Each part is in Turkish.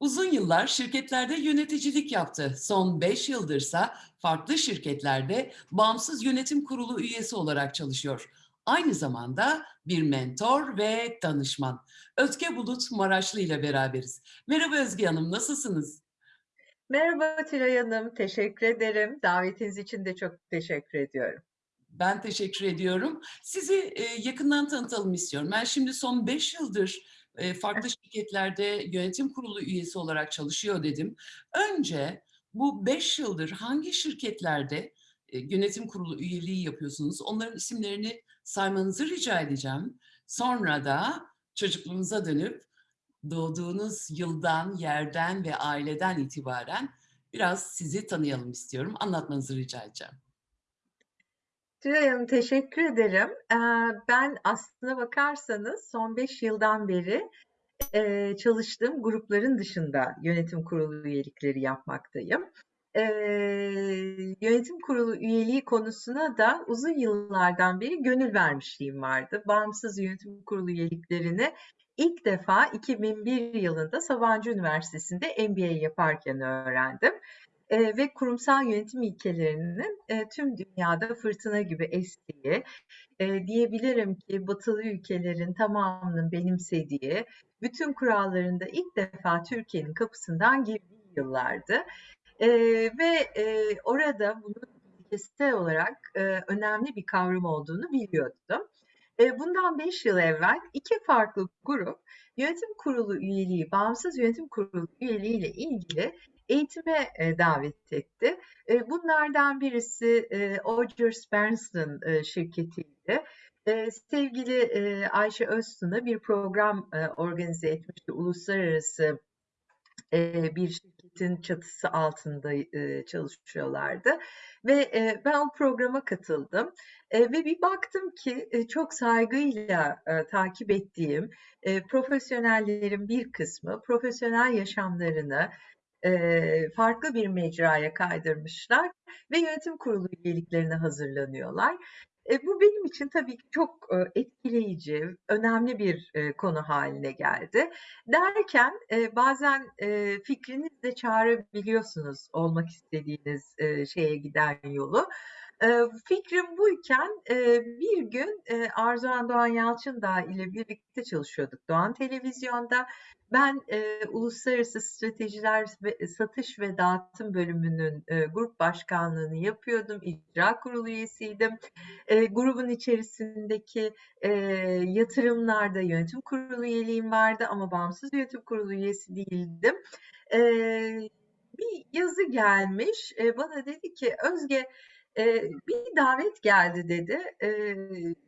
Uzun yıllar şirketlerde yöneticilik yaptı. Son 5 yıldırsa farklı şirketlerde bağımsız yönetim kurulu üyesi olarak çalışıyor. Aynı zamanda bir mentor ve danışman. Özge Bulut Maraşlı ile beraberiz. Merhaba Özge Hanım, nasılsınız? Merhaba Tülay Hanım, teşekkür ederim. Davetiniz için de çok teşekkür ediyorum. Ben teşekkür ediyorum. Sizi e, yakından tanıtalım istiyorum. Ben şimdi son 5 yıldır e, farklı şirketlerde yönetim kurulu üyesi olarak çalışıyor dedim. Önce bu 5 yıldır hangi şirketlerde e, yönetim kurulu üyeliği yapıyorsunuz? Onların isimlerini saymanızı rica edeceğim. Sonra da çocukluğunuza dönüp doğduğunuz yıldan, yerden ve aileden itibaren biraz sizi tanıyalım istiyorum. Anlatmanızı rica edeceğim. Tülay Hanım teşekkür ederim. Ben aslına bakarsanız son 5 yıldan beri çalıştığım grupların dışında yönetim kurulu üyelikleri yapmaktayım. Yönetim kurulu üyeliği konusuna da uzun yıllardan beri gönül vermişliğim vardı. Bağımsız yönetim kurulu üyeliklerini ilk defa 2001 yılında Sabancı Üniversitesi'nde MBA yaparken öğrendim. Ve kurumsal yönetim ilkelerinin tüm dünyada fırtına gibi estiği, diyebilirim ki batılı ülkelerin tamamının benimsediği, bütün kurallarında ilk defa Türkiye'nin kapısından girdiği yıllardı. Ve orada bunun ilkesel olarak önemli bir kavram olduğunu biliyordum. Bundan 5 yıl evvel iki farklı grup yönetim kurulu üyeliği, bağımsız yönetim kurulu üyeliği ile ilgili eğitime e, davet etti. E, bunlardan birisi e, Odgers Berndsen e, şirketiydi. E, sevgili e, Ayşe Öztun'a bir program e, organize etmişti. Uluslararası e, bir şirketin çatısı altında e, çalışıyorlardı. Ve e, ben o programa katıldım. E, ve bir baktım ki e, çok saygıyla e, takip ettiğim e, profesyonellerin bir kısmı profesyonel yaşamlarını farklı bir mecraya kaydırmışlar ve yönetim kurulu üyeliklerine hazırlanıyorlar. E, bu benim için tabii ki çok e, etkileyici, önemli bir e, konu haline geldi. Derken e, bazen e, fikriniz de çağırabiliyorsunuz olmak istediğiniz e, şeye giden yolu. Fikrim buyken bir gün Arzuhan Doğan Yalçındağ ile birlikte çalışıyorduk Doğan Televizyon'da. Ben Uluslararası Stratejiler ve Satış ve Dağıtım bölümünün grup başkanlığını yapıyordum. İcra kurulu üyesiydim. Grubun içerisindeki yatırımlarda yönetim kurulu üyeliğim vardı ama bağımsız yönetim kurulu üyesi değildim. Bir yazı gelmiş. Bana dedi ki Özge e, bir davet geldi dedi. E,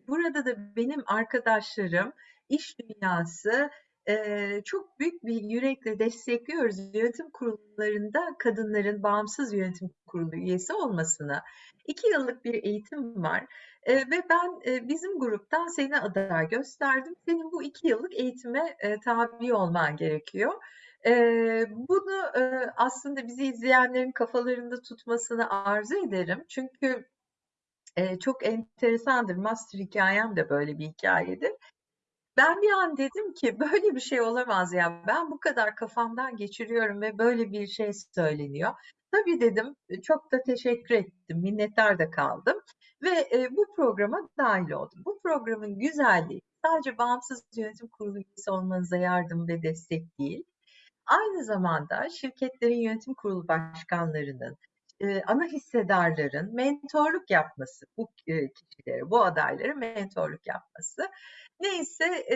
burada da benim arkadaşlarım, iş dünyası Eee, çok büyük bir yürekle destekliyoruz yönetim kurullarında kadınların bağımsız yönetim kurulu üyesi olmasını. 2 yıllık bir eğitim var eee, ve ben eee, bizim gruptan seni aday gösterdim. Senin bu 2 yıllık eğitime eee, tabi olman gerekiyor. Bunu aslında bizi izleyenlerin kafalarında tutmasını arzu ederim. Çünkü çok enteresandır. Master hikayem de böyle bir hikayedir. Ben bir an dedim ki böyle bir şey olamaz ya. Ben bu kadar kafamdan geçiriyorum ve böyle bir şey söyleniyor. Tabii dedim, çok da teşekkür ettim, minnettar da kaldım ve bu programa dahil oldum. Bu programın güzelliği sadece bağımsız yönetim kurulu üyesi olmanıza yardım ve destek değil. Aynı zamanda şirketlerin yönetim kurulu başkanlarının, ana hissedarların mentorluk yapması, bu e, kişilere, bu adaylara mentorluk yapması. Neyse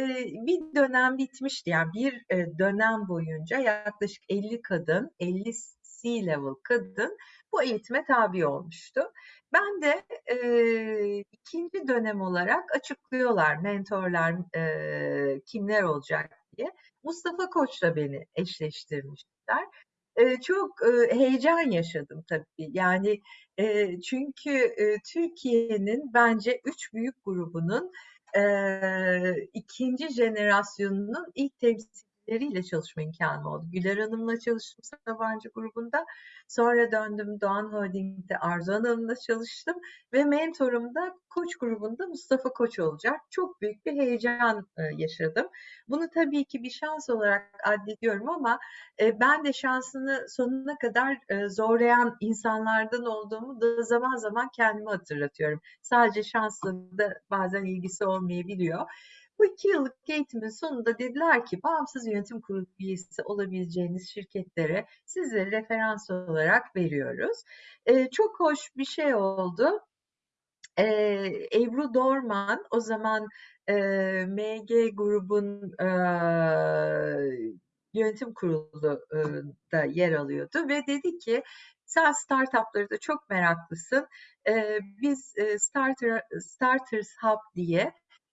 bir dönem bitmişti. Yani bir dönem boyunca yaklaşık 50 kadın, 50 C-level kadın bu eğitime tabi olmuştu. Ben de e, ikinci dönem olarak açıklıyorlar mentorlar e, kimler olacak diye. Mustafa Koç'la beni eşleştirmişler. E, çok e, heyecan yaşadım tabii. Yani e, çünkü e, Türkiye'nin bence üç büyük grubunun e, ikinci jenerasyonunun ilk temsilcileri şirketleriyle çalışma imkânım oldu. Güler Hanım'la çalıştım Sabancı grubunda. Sonra döndüm Doğan Holding'de Arzu Hanım'la çalıştım ve mentorum da Koç grubunda Mustafa Koç olacak. Çok büyük bir heyecan e, yaşadım. Bunu tabii ki bir şans olarak addediyorum ama e, ben de şansını sonuna kadar e, zorlayan insanlardan olduğumu da zaman zaman kendime hatırlatıyorum. Sadece şansla da bazen ilgisi olmayabiliyor. Bu iki yıllık eğitimin sonunda dediler ki bağımsız yönetim kurulu üyesi olabileceğiniz şirketlere sizleri referans olarak veriyoruz. Ee, çok hoş bir şey oldu. Ee, Ebru Dorman o zaman e, MG grubun e, yönetim kurulu e, yer alıyordu ve dedi ki sen startupları da çok meraklısın. E, biz e, Starter, Starters Hub diye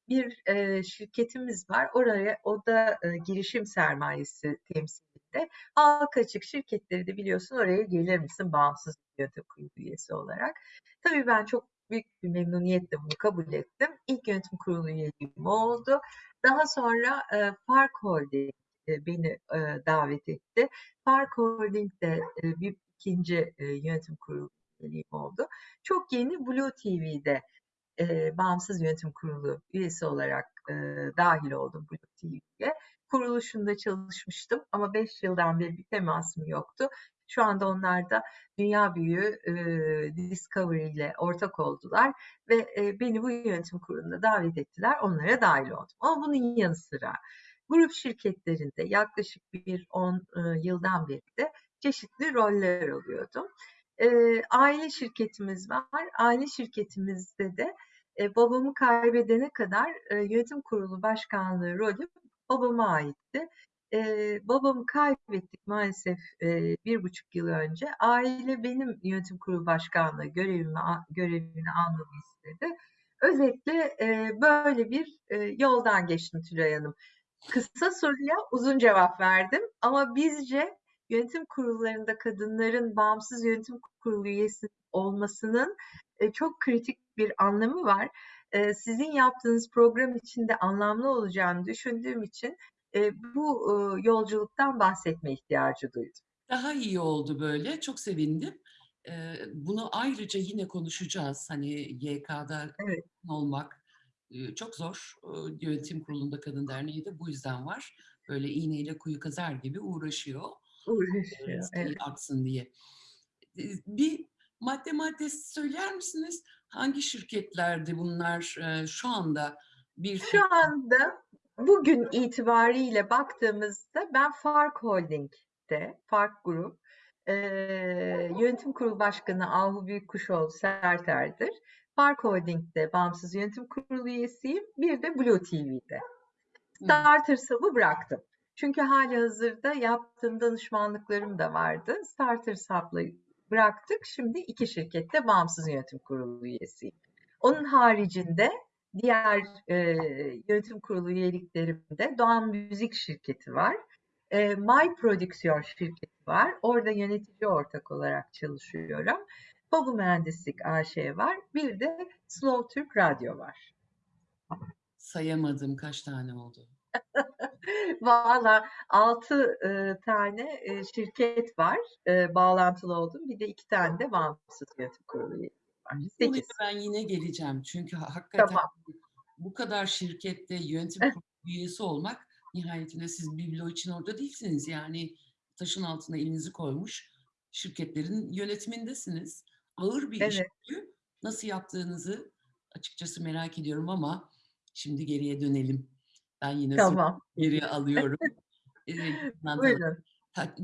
bir e, şirketimiz var. Oraya o da e, girişim sermayesi temsilinde. Halka açık şirketleri de biliyorsun oraya gelir misin bağımsız yönetim kurulu üyesi olarak. Tabii ben çok büyük bir memnuniyetle bunu kabul ettim. İlk yönetim kurulu üyeliğim oldu. Daha sonra e, Fark Holding e, beni e, davet etti. Fark Holding de e, bir ikinci e, yönetim kurulu üyeliğim oldu. Çok yeni Blue TV'de e, bağımsız yönetim kurulu üyesi olarak e, dahil oldum Blue TV'ye. Kuruluşunda çalışmıştım ama 5 yıldan beri bir temasım yoktu. Şu anda onlar da dünya büyüğü e, Discovery ile ortak oldular ve e, beni bu yönetim kuruluna davet ettiler. Onlara dahil oldum. Ama bunun yanı sıra grup şirketlerinde yaklaşık bir 10 e, yıldan beri de çeşitli roller alıyordum. E, aile şirketimiz var. Aile şirketimizde de e, babamı kaybedene kadar e, yönetim kurulu başkanlığı rolü babama aitti. E, babamı kaybettik maalesef e, bir buçuk yıl önce. Aile benim yönetim kurulu başkanlığı görevimi görevini almamı istedi. Özetle e, böyle bir e, yoldan geçtim Tülay Hanım. Kısa soruya uzun cevap verdim ama bizce yönetim kurullarında kadınların bağımsız yönetim kurulu üyesi olmasının e, çok kritik bir anlamı var. E, sizin yaptığınız program içinde anlamlı olacağını düşündüğüm için e, bu e, yolculuktan bahsetme ihtiyacı duydum. Daha iyi oldu böyle. Çok sevindim. E, bunu ayrıca yine konuşacağız. Hani YK'da evet. olmak e, çok zor. E, yönetim kurulunda kadın derneği de bu yüzden var. Böyle iğneyle kuyu kazar gibi uğraşıyor. Uğraşıyor. Evet. artsın diye. Bir madde madde söyler misiniz? Hangi şirketlerde bunlar şu anda bir Şu anda bugün itibariyle baktığımızda ben Fark Holding'de, Fark Grup e, yönetim kurulu başkanı Ahu Büyükkuşoğlu Serter'dir. Fark Holding'de bağımsız yönetim kurulu üyesiyim. Bir de Blue TV'de. Starter Hub'ı bıraktım. Çünkü hali hazırda yaptığım danışmanlıklarım da vardı. Starter Hub'la bıraktık. Şimdi iki şirkette bağımsız yönetim kurulu üyesiyim. Onun haricinde diğer e, yönetim kurulu üyeliklerimde Doğan Müzik şirketi var. E, My Prodüksiyon şirketi var. Orada yönetici ortak olarak çalışıyorum. Babu Mühendislik AŞ var. Bir de Slow Türk Radyo var. Sayamadım kaç tane oldu. Valla altı e, tane e, şirket var e, bağlantılı olduğum. Bir de iki tane de bağımsız yönetim kurulu var. Ben yine geleceğim. Çünkü hakikaten tamam. bu kadar şirkette yönetim kurulu üyesi olmak nihayetinde siz biblo için orada değilsiniz. Yani taşın altına elinizi koymuş şirketlerin yönetimindesiniz. Ağır bir evet. iş. Nasıl yaptığınızı açıkçası merak ediyorum ama şimdi geriye dönelim. Ben yine tamam. geriye alıyorum. Buyurun.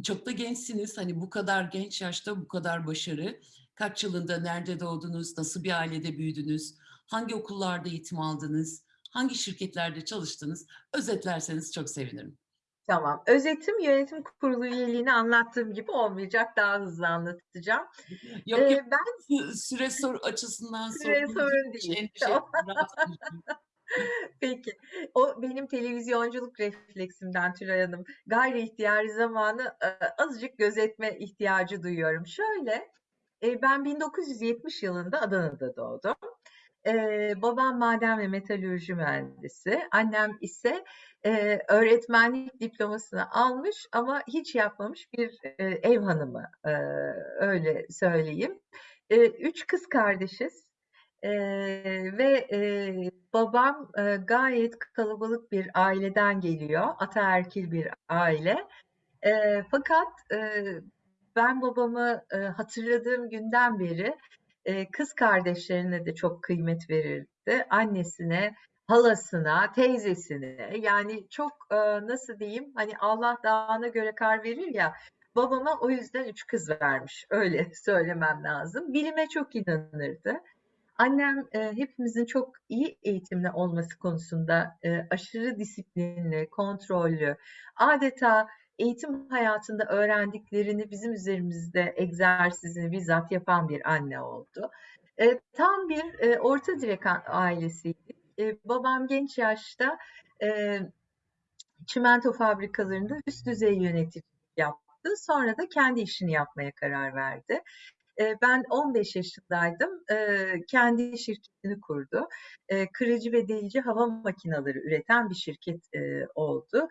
Çok da gençsiniz. Hani bu kadar genç yaşta bu kadar başarı. Kaç yılında nerede doğdunuz? Nasıl bir ailede büyüdünüz? Hangi okullarda eğitim aldınız? Hangi şirketlerde çalıştınız? Özetlerseniz çok sevinirim. Tamam. Özetim yönetim kurulu üyeliğini anlattığım gibi olmayacak. Daha hızlı anlatacağım. Yok ee, yok. Ben süre soru açısından süre sorun değil. Tamam. Peki. O benim televizyonculuk refleksimden Tülay Hanım. Gayri ihtiyari zamanı azıcık gözetme ihtiyacı duyuyorum. Şöyle, ben 1970 yılında Adana'da doğdum. Eee, babam maden ve metalürji mühendisi. Annem ise öğretmenlik diplomasını almış ama hiç yapmamış bir ev hanımı. Öyle söyleyeyim. Üç kız kardeşiz. Eee, ve eee, babam eee, gayet kalabalık bir aileden geliyor. Ataerkil bir aile. Eee, fakat eee, ben babamı eee, hatırladığım günden beri eee, kız kardeşlerine de çok kıymet verirdi. Annesine, halasına, teyzesine yani çok eee, nasıl diyeyim hani Allah dağına göre kar verir ya babama o yüzden üç kız vermiş öyle söylemem lazım. Bilime çok inanırdı. Annem eee, hepimizin çok iyi eğitimli olması konusunda eee, aşırı disiplinli, kontrollü, adeta eğitim hayatında öğrendiklerini bizim üzerimizde egzersizini bizzat yapan bir anne oldu. Eee, tam bir eee, orta direk ailesiydik. Eee, babam genç yaşta eee, çimento fabrikalarında üst düzey yöneticilik yaptı. Sonra da kendi işini yapmaya karar verdi. Ben 15 yaşındaydım. Kendi şirketini kurdu. Kırıcı ve delici hava makineleri üreten bir şirket oldu.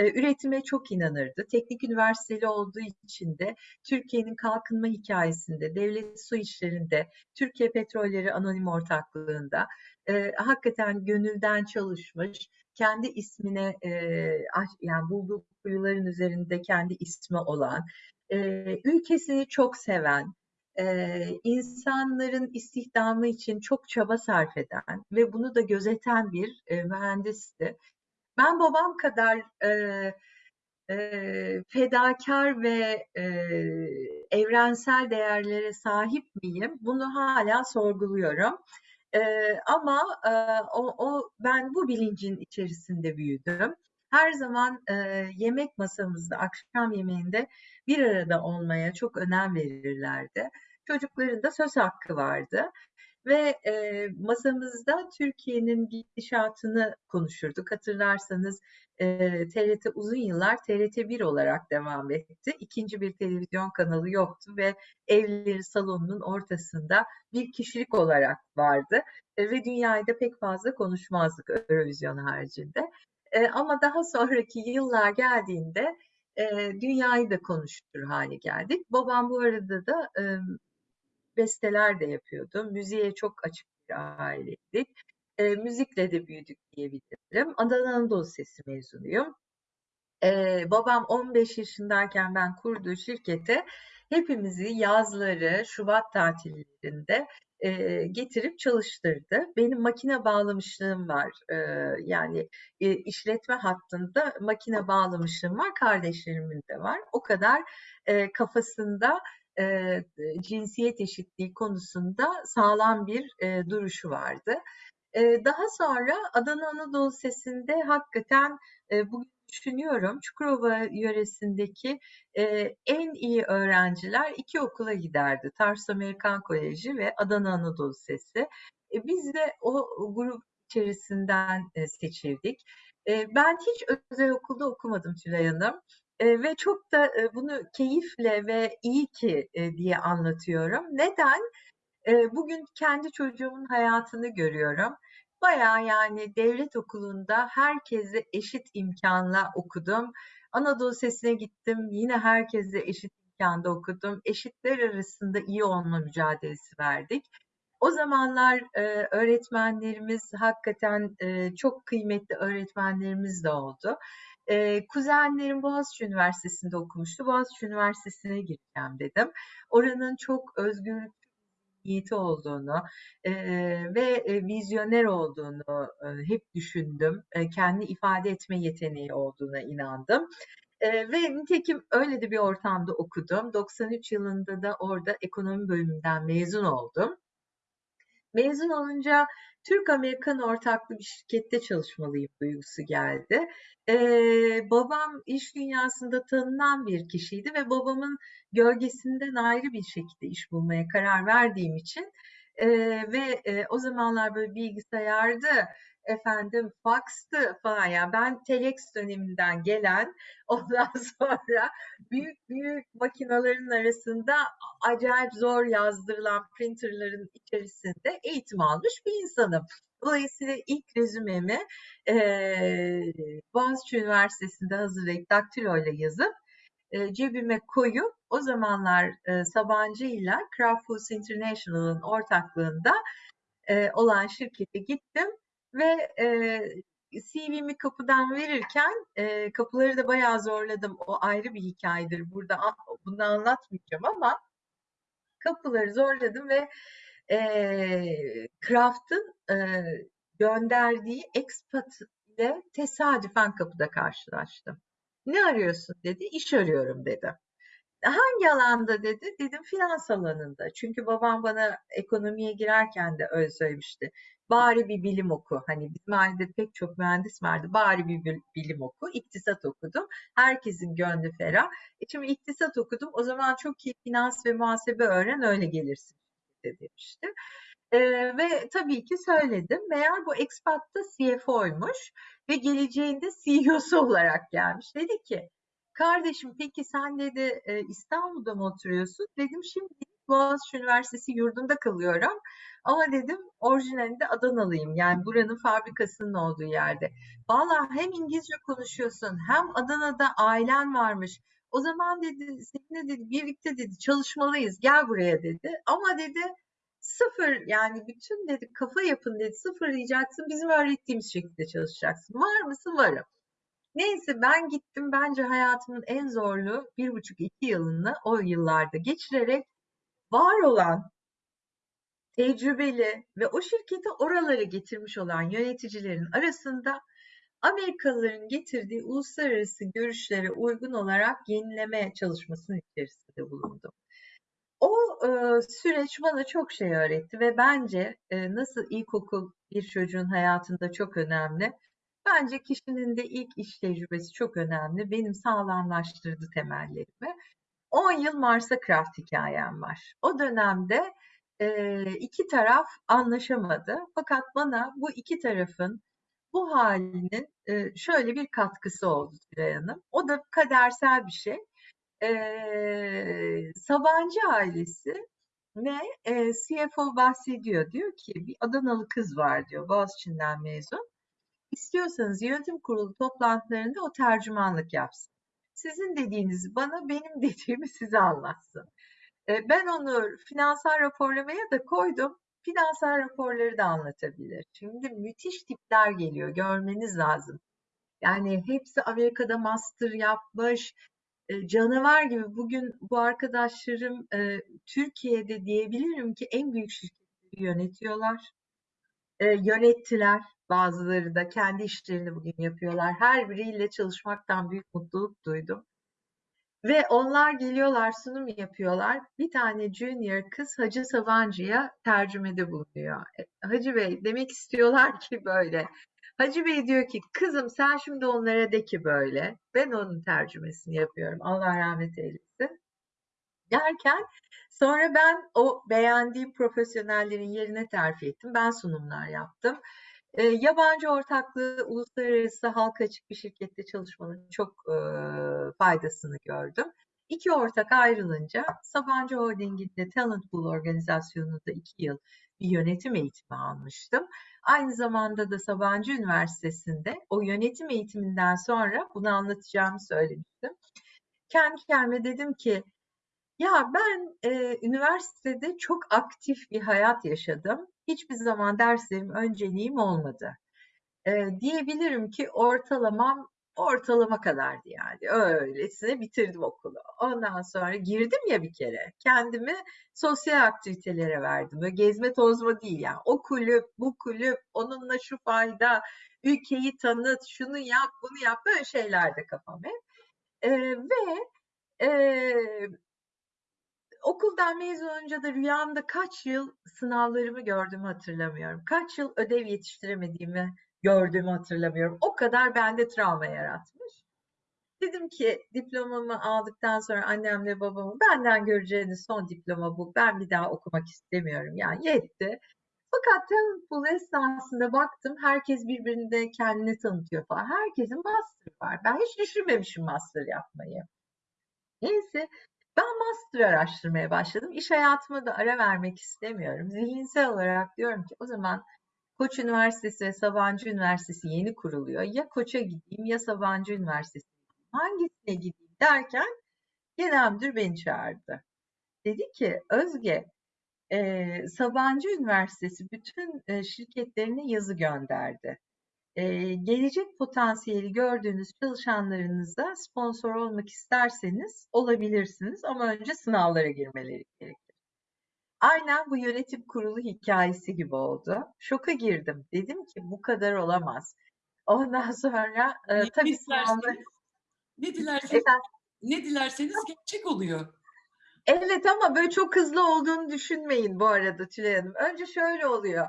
Üretime çok inanırdı. Teknik üniversiteli olduğu için de Türkiye'nin kalkınma hikayesinde, devlet su işlerinde, Türkiye Petrolleri Anonim Ortaklığı'nda eee, hakikaten gönülden çalışmış, kendi ismine eee, yani bulduğu kuyuların üzerinde kendi ismi olan, eee, ülkesini çok seven, eee, insanların istihdamı için çok çaba sarf eden ve bunu da gözeten bir eee, mühendisti. Ben babam kadar eee, eee, fedakar ve eee, evrensel değerlere sahip miyim? Bunu hala sorguluyorum. Eee, ama eee, o, o ben bu bilincin içerisinde büyüdüm. Her zaman eee, yemek masamızda, akşam yemeğinde bir arada olmaya çok önem verirlerdi. Çocukların da söz hakkı vardı ve e, masamızda Türkiye'nin gidişatını konuşurduk. Hatırlarsanız e, TRT uzun yıllar TRT1 olarak devam etti. İkinci bir televizyon kanalı yoktu ve evleri salonunun ortasında bir kişilik olarak vardı e, ve dünyayı da pek fazla konuşmazdık Eurovision haricinde. E, ama daha sonraki yıllar geldiğinde e, dünyayı da konuştur hale geldik. Babam bu arada da e, besteler de yapıyordu. Müziğe çok açık bir aileydik. E, müzikle de büyüdük diyebilirim. Adana Anadolu Sesi mezunuyum. E, babam 15 yaşındayken ben kurduğu şirkete hepimizi yazları, Şubat tatillerinde e, getirip çalıştırdı. Benim makine bağlamışlığım var. E, yani e, işletme hattında makine bağlamışlığım var. Kardeşlerimin de var. O kadar e, kafasında e, cinsiyet eşitliği konusunda sağlam bir e, duruşu vardı. Daha sonra Adana Anadolu Sesi'nde hakikaten bugün düşünüyorum Çukurova yöresindeki en iyi öğrenciler iki okula giderdi. Tarsus Amerikan Koleji ve Adana Anadolu Sesi. E, biz de o grup içerisinden seçildik. Ben hiç özel okulda okumadım Tülay Hanım. Ve çok da bunu keyifle ve iyi ki diye anlatıyorum. Neden? Bugün kendi çocuğumun hayatını görüyorum. Bayağı yani devlet okulunda herkese eşit imkanla okudum. Anadolu Sesi'ne gittim. Yine herkese eşit imkanda okudum. Eşitler arasında iyi olma mücadelesi verdik. O zamanlar e, öğretmenlerimiz hakikaten e, çok kıymetli öğretmenlerimiz de oldu. E, kuzenlerim Boğaziçi Üniversitesi'nde okumuştu. Boğaziçi Üniversitesi'ne gireceğim dedim. Oranın çok özgürlük niyeti olduğunu e, ve e, vizyoner olduğunu e, hep düşündüm. E, kendi ifade etme yeteneği olduğuna inandım. E, ve nitekim öyle de bir ortamda okudum. 93 yılında da orada ekonomi bölümünden mezun oldum. Mezun olunca Türk-Amerikan ortaklı bir şirkette çalışmalıyım duygusu geldi. Ee, babam iş dünyasında tanınan bir kişiydi ve babamın gölgesinden ayrı bir şekilde iş bulmaya karar verdiğim için e, ve e, o zamanlar böyle bilgisayardı efendim faxtı falan yani ben telex döneminden gelen ondan sonra büyük büyük makinelerin arasında acayip zor yazdırılan printerların içerisinde eğitim almış bir insanım. Dolayısıyla ilk rezümemi eee Boğaziçi Üniversitesi'nde hazırlayıp daktiloyla yazıp e, cebime koyup o zamanlar e, Sabancı ile Kraft Foods International'ın ortaklığında e, olan şirkete gittim ve e, CV'mi kapıdan verirken e, kapıları da bayağı zorladım. O ayrı bir hikayedir. Burada bunu anlatmayacağım ama kapıları zorladım ve e, Kraft'ın e, gönderdiği expat ile tesadüfen kapıda karşılaştım. Ne arıyorsun dedi. İş arıyorum dedi. Hangi alanda dedi. Dedim finans alanında. Çünkü babam bana ekonomiye girerken de öyle söylemişti. Bari bir bilim oku. Hani bizim ailede pek çok mühendis vardı. Bari bir bil- bilim oku. İktisat okudum. Herkesin gönlü ferah. E şimdi iktisat okudum. O zaman çok iyi finans ve muhasebe öğren öyle gelirsin demişti. Ee, ve tabii ki söyledim. Meğer bu expat da CFO'ymuş ve geleceğinde CEO'su olarak gelmiş. Dedi ki, kardeşim peki sen dedi e, İstanbul'da mı oturuyorsun? Dedim şimdi Boğaziçi Üniversitesi yurdunda kalıyorum. Ama dedim orijinalinde Adanalıyım. Yani buranın fabrikasının olduğu yerde. Vallahi hem İngilizce konuşuyorsun hem Adana'da ailen varmış. O zaman dedi seninle dedi birlikte dedi çalışmalıyız. Gel buraya dedi. Ama dedi sıfır yani bütün dedi kafa yapın dedi sıfırlayacaksın. Bizim öğrettiğimiz şekilde çalışacaksın. Var mısın? Varım. Neyse ben gittim. Bence hayatımın en zorlu bir buçuk iki yılını o yıllarda geçirerek var olan tecrübeli ve o şirketi oralara getirmiş olan yöneticilerin arasında Amerikalıların getirdiği uluslararası görüşlere uygun olarak yenileme çalışmasının içerisinde bulundum. O e, süreç bana çok şey öğretti ve bence e, nasıl ilkokul bir çocuğun hayatında çok önemli. Bence kişinin de ilk iş tecrübesi çok önemli. Benim sağlamlaştırdı temellerimi. 10 yıl Mars'a Craft hikayem var. O dönemde e, iki taraf anlaşamadı. Fakat bana bu iki tarafın bu halinin e, şöyle bir katkısı oldu Tülay Hanım. O da kadersel bir şey. E, Sabancı ailesi ve e, CFO bahsediyor. Diyor ki bir Adanalı kız var diyor Boğaziçi'nden mezun. İstiyorsanız yönetim kurulu toplantılarında o tercümanlık yapsın. Sizin dediğinizi bana, benim dediğimi size anlatsın. E, ben onu finansal raporlamaya da koydum. Finansal raporları da anlatabilir. Şimdi müthiş tipler geliyor, görmeniz lazım. Yani hepsi Amerika'da master yapmış, e, canavar gibi. Bugün bu arkadaşlarım e, Türkiye'de diyebilirim ki en büyük şirketleri yönetiyorlar. Yönettiler. Bazıları da kendi işlerini bugün yapıyorlar. Her biriyle çalışmaktan büyük mutluluk duydum. Ve onlar geliyorlar, sunum yapıyorlar. Bir tane junior kız Hacı Sabancı'ya tercümede bulunuyor. E, Hacı Bey demek istiyorlar ki böyle. Hacı Bey diyor ki kızım sen şimdi onlara de ki böyle. Ben onun tercümesini yapıyorum. Allah rahmet eylesin. Derken sonra ben o beğendiğim profesyonellerin yerine terfi ettim. Ben sunumlar yaptım. E, yabancı ortaklığı uluslararası halka açık bir şirkette çalışmanın çok e, faydasını gördüm. İki ortak ayrılınca Sabancı Holding'inde Talent Pool organizasyonunda iki yıl bir yönetim eğitimi almıştım. Aynı zamanda da Sabancı Üniversitesi'nde o yönetim eğitiminden sonra bunu anlatacağımı söylemiştim. Kendi kendime dedim ki ya ben e, üniversitede çok aktif bir hayat yaşadım. Hiçbir zaman derslerim önceliğim olmadı. E, diyebilirim ki ortalamam ortalama kadardı yani. Öylesine bitirdim okulu. Ondan sonra girdim ya bir kere. Kendimi sosyal aktivitelere verdim. Böyle gezme tozma değil yani. O kulüp, bu kulüp, onunla şu fayda, ülkeyi tanıt, şunu yap, bunu yap. Böyle şeylerde kafam hep. E, ve e, okuldan mezun olunca da rüyamda kaç yıl sınavlarımı gördüğümü hatırlamıyorum. Kaç yıl ödev yetiştiremediğimi gördüğümü hatırlamıyorum. O kadar bende travma yaratmış. Dedim ki diplomamı aldıktan sonra annemle babamı benden göreceğiniz son diploma bu. Ben bir daha okumak istemiyorum. Yani yetti. Fakat talent pool esnasında baktım herkes birbirini kendini tanıtıyor falan. Herkesin master var. Ben hiç düşünmemişim master yapmayı. Neyse ben master araştırmaya başladım. İş hayatıma da ara vermek istemiyorum. Zihinsel olarak diyorum ki o zaman Koç Üniversitesi ve Sabancı Üniversitesi yeni kuruluyor. Ya Koç'a gideyim ya Sabancı Üniversitesi'ne gideyim. Hangisine gideyim derken genel müdür beni çağırdı. Dedi ki Özge e, Sabancı Üniversitesi bütün e, şirketlerine yazı gönderdi. E, gelecek potansiyeli gördüğünüz çalışanlarınıza sponsor olmak isterseniz olabilirsiniz ama önce sınavlara girmeleri gerekir. Aynen bu yönetim kurulu hikayesi gibi oldu. Şoka girdim. Dedim ki bu kadar olamaz. Ondan sonra e, Ne tabii sınavlar... ne dilerseniz, Efendim? ne dilerseniz gerçek oluyor. Evet ama böyle çok hızlı olduğunu düşünmeyin bu arada Tülay Hanım. Önce şöyle oluyor.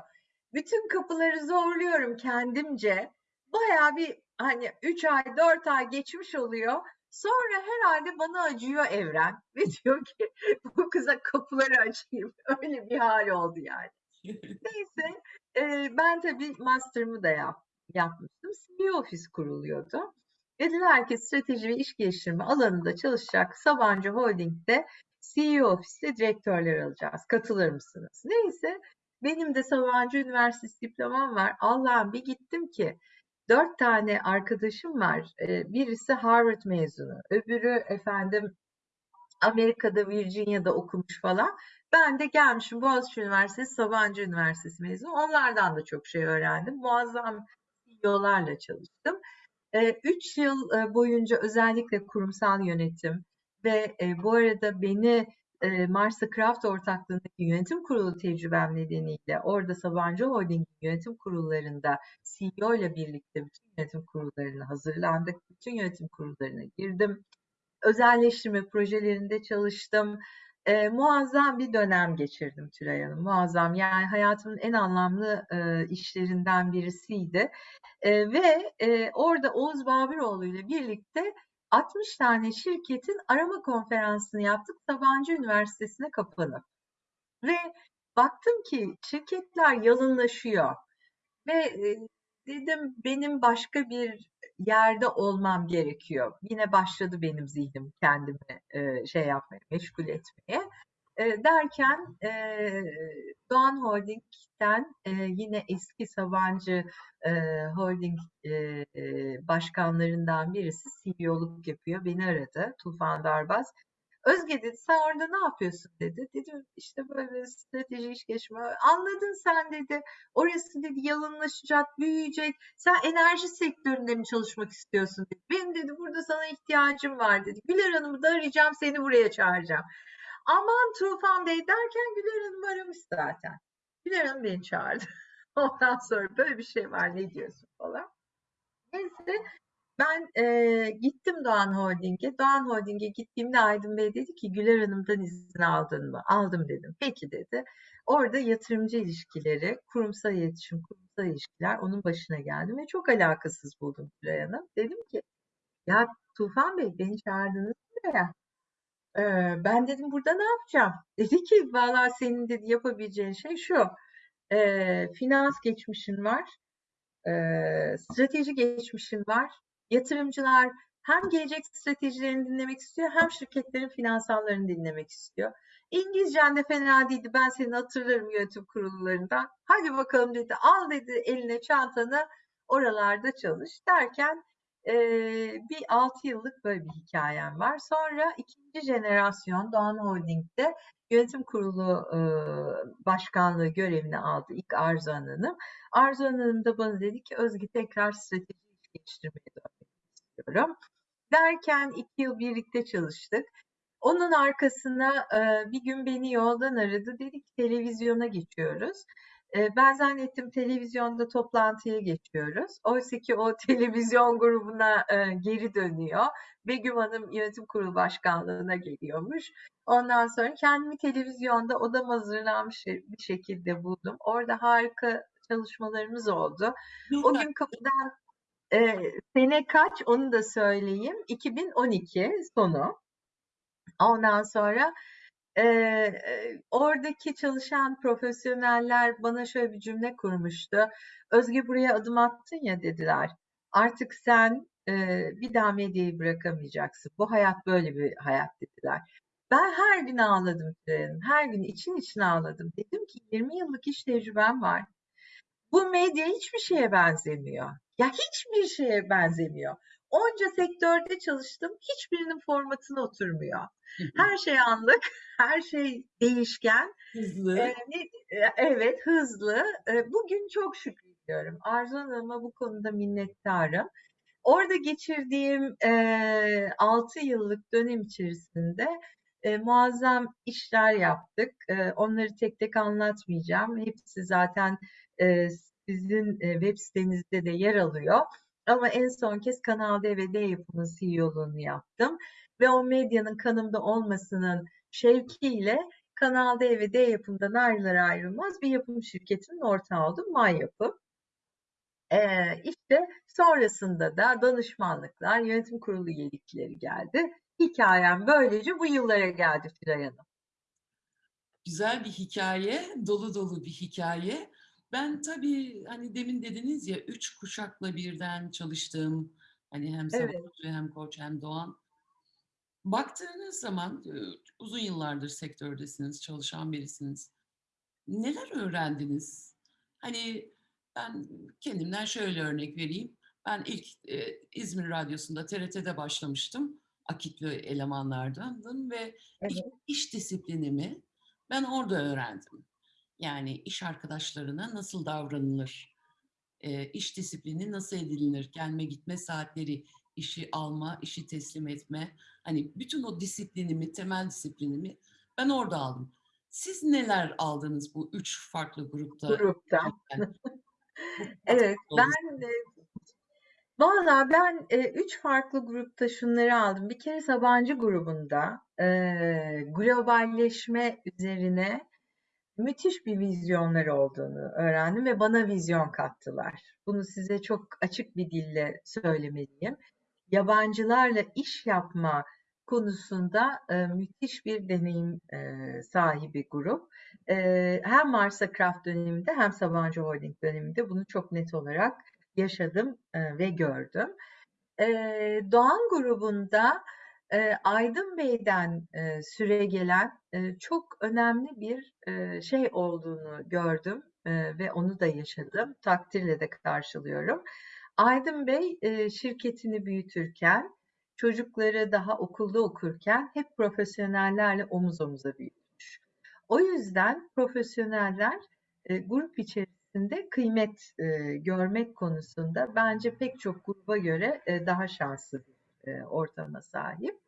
Bütün kapıları zorluyorum kendimce. Bayağı bir hani 3 ay 4 ay geçmiş oluyor. Sonra herhalde bana acıyor evren ve diyor ki bu kıza kapıları açayım. Öyle bir hal oldu yani. Neyse e, ben tabii master'ımı da yap, yapmıştım. CEO ofis kuruluyordu. Dediler ki strateji ve iş geliştirme alanında çalışacak Sabancı Holding'de CEO ofiste direktörler alacağız. Katılır mısınız? Neyse benim de Sabancı Üniversitesi diplomam var. Allah'ım bir gittim ki dört tane arkadaşım var. Ee, birisi Harvard mezunu, öbürü efendim Amerika'da Virginia'da okumuş falan. Ben de gelmişim Boğaziçi Üniversitesi, Sabancı Üniversitesi mezunu. Onlardan da çok şey öğrendim. Muazzam CEO'larla çalıştım. Ee, üç yıl e, boyunca özellikle kurumsal yönetim ve e, bu arada beni e, Craft ortaklığındaki yönetim kurulu tecrübem nedeniyle orada Sabancı Holding yönetim kurullarında CEO ile birlikte bütün yönetim kurullarına hazırlandık. Bütün yönetim kurullarına girdim. Özelleştirme projelerinde çalıştım. E, muazzam bir dönem geçirdim Tülay Hanım. Muazzam yani hayatımın en anlamlı e, işlerinden birisiydi. E, ve e, orada Oğuz Babiroğlu ile birlikte 60 tane şirketin arama konferansını yaptık Sabancı Üniversitesi'ne kapanıp. Ve baktım ki şirketler yalınlaşıyor. Ve e, dedim benim başka bir yerde olmam gerekiyor. Yine başladı benim zihnim kendimi e, şey yapmaya, meşgul etmeye. Derken e, Doğan Holding'den yine eski Sabancı Holding başkanlarından birisi CEO'luk yapıyor. Beni aradı Tufan Darbaz. Özge dedi sen orada ne yapıyorsun dedi. Dedim işte böyle strateji iş geçme. Anladın sen dedi. Orası dedi yalınlaşacak, büyüyecek. Sen enerji sektöründe mi çalışmak istiyorsun dedi. Benim dedi burada sana ihtiyacım var dedi. Güler Hanım'ı da arayacağım seni buraya çağıracağım. Aman Tufan Bey derken Güler Hanım aramış zaten. Güler Hanım beni çağırdı. Ondan sonra böyle bir şey var ne diyorsun falan. Neyse ben e, gittim Doğan Holding'e. Doğan Holding'e gittiğimde Aydın Bey dedi ki Güler Hanım'dan izin aldın mı? Aldım dedim. Peki dedi. Orada yatırımcı ilişkileri, kurumsal iletişim, kurumsal ilişkiler onun başına geldim ve çok alakasız buldum Güler Hanım. Dedim ki ya Tufan Bey beni çağırdınız buraya. Ben dedim burada ne yapacağım? Dedi ki valla senin dedi yapabileceğin şey şu. E, finans geçmişin var. E, strateji geçmişin var. Yatırımcılar hem gelecek stratejilerini dinlemek istiyor hem şirketlerin finansallarını dinlemek istiyor. İngilizcen de fena değildi. Ben seni hatırlarım yönetim kurullarından. Hadi bakalım dedi. Al dedi eline çantanı oralarda çalış derken e, bir 6 yıllık böyle bir hikayem var. Sonra ikinci jenerasyon Doğan Holding'de yönetim kurulu e, başkanlığı görevini aldı ilk Arzu Hanım. Arzu Hanım da bana dedi ki Özge tekrar strateji geliştirmeye dönmek istiyorum. Derken iki yıl birlikte çalıştık. Onun arkasına e, bir gün beni yoldan aradı. Dedi ki televizyona geçiyoruz. Ben zannettim televizyonda toplantıya geçiyoruz. Oysa ki o televizyon grubuna geri dönüyor. Begüm Hanım yönetim kurulu başkanlığına geliyormuş. Ondan sonra kendimi televizyonda odam hazırlanmış bir şekilde buldum. Orada harika çalışmalarımız oldu. O gün kapıdan e, sene kaç onu da söyleyeyim. 2012 sonu. Ondan sonra Eee, oradaki çalışan profesyoneller bana şöyle bir cümle kurmuştu. "Özge buraya adım attın ya" dediler. "Artık sen, eee, bir daha medyayı bırakamayacaksın. Bu hayat böyle bir hayat." dediler. Ben her gün ağladım Hanım. Her gün için içine ağladım. Dedim ki 20 yıllık iş tecrübem var. Bu medya hiçbir şeye benzemiyor. Ya hiçbir şeye benzemiyor. Onca sektörde çalıştım. Hiçbirinin formatına oturmuyor. Her şey anlık, her şey değişken. Hızlı. Eee, evet, hızlı. Bugün çok şükrediyorum. Arzu Hanım'a bu konuda minnettarım. Orada geçirdiğim eee 6 yıllık dönem içerisinde eee, muazzam işler yaptık. Eee, onları tek tek anlatmayacağım. Hepsi zaten eee, sizin eee, web sitenizde de yer alıyor. Ama en son kez Kanal D ve D Yapım'ın CEO'luğunu yaptım ve o medyanın kanımda olmasının şevkiyle Kanal D ve D Yapım'dan ayrılır ayrılmaz bir yapım şirketinin ortağı oldum, May Yapım. Eee, işte sonrasında da danışmanlıklar, yönetim kurulu üyelikleri geldi. Hikâyem böylece bu yıllara geldi Tülay Hanım. Güzel bir hikâye, dolu dolu bir hikâye. Ben tabii, hani, demin dediniz ya, 3 kuşakla birden çalıştım. Hani, hem Evet. Sabancı hem Koç hem Doğan. Baktığınız zaman, ııı, uzun yıllardır sektördesiniz, çalışan birisiniz. Neler öğrendiniz? Hani, ben kendimden şöyle örnek vereyim. Ben ilk, eee, İzmir Radyosu'nda, TRT'de başlamıştım. Akitli elemanlardandım ve iş Evet. iş disiplinimi ben orada öğrendim. Yani iş arkadaşlarına nasıl davranılır? Eee, iş disiplini nasıl edinilir? Gelme gitme saatleri, işi alma, işi teslim etme. Hani, bütün o disiplinimi, temel disiplinimi ben orada aldım. Siz neler aldınız bu 3 farklı grupta katkısı Evet, ben, eee, valla ben, eee, 3 farklı grupta şunları aldım. Bir kere Sabancı grubunda, eee, globalleşme üzerine müthiş bir vizyonları olduğunu öğrendim ve bana vizyon kattılar. Bunu size çok açık bir dille söylemeliyim. Yabancılarla iş yapma konusunda, eee, müthiş bir deneyim, eee, sahibi grup. Eee, hem Marsa Craft döneminde hem Sabancı Holding döneminde bunu çok net olarak yaşadım, eee, ve gördüm. Eee, Doğan grubunda, eee, Aydın Bey'den, eee, süregelen, eee, çok önemli bir, eee, şey olduğunu gördüm, eee, ve onu da yaşadım. Takdirle de karşılıyorum. Aydın Bey, eee, şirketini büyütürken, çocukları daha okulda okurken hep profesyonellerle omuz omuza büyütmüş. O yüzden profesyoneller, eee, grup içerisinde kıymet, eee, görmek konusunda bence pek çok gruba göre, eee, daha şanslı eee, ortama sahip.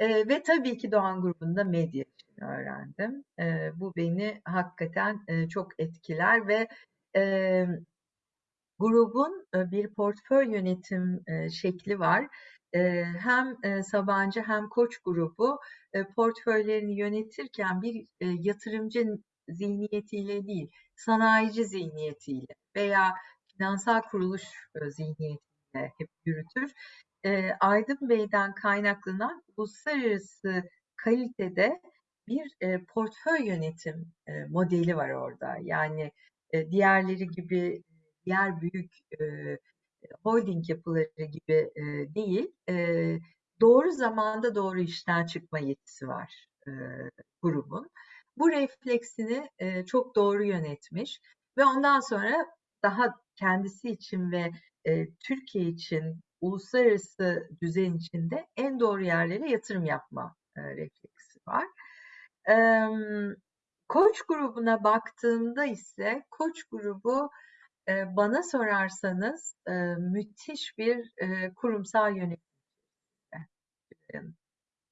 Eee, ve tabii ki Doğan grubunda medya işini öğrendim. Eee, bu beni hakikaten, eee, çok etkiler ve, emm, grubun, eee, bir portföy yönetim, eee, şekli var. Eee, hem, eee, Sabancı hem Koç grubu, eee, portföylerini yönetirken bir, eee, yatırımcı zihniyetiyle değil, sanayici zihniyetiyle veya finansal kuruluş, eee, zihniyetiyle hep yürütür. Eee, Aydın Bey'den kaynaklanan uluslararası kalitede bir, eee, portföy yönetim, eee, modeli var orada. Yani, eee, diğerleri gibi, diğer büyük, eee, holding yapıları gibi, eee, değil, eee, doğru zamanda doğru işten çıkma yetisi var, eee, grubun. Bu refleksini, eee, çok doğru yönetmiş ve ondan sonra daha kendisi için ve, eee, Türkiye için, uluslararası düzen için de en doğru yerlere yatırım yapma, eee, refleksi var. Emm, Koç grubuna baktığımda ise Koç grubu, eee, bana sorarsanız, eee, müthiş bir, eee, kurumsal yönetim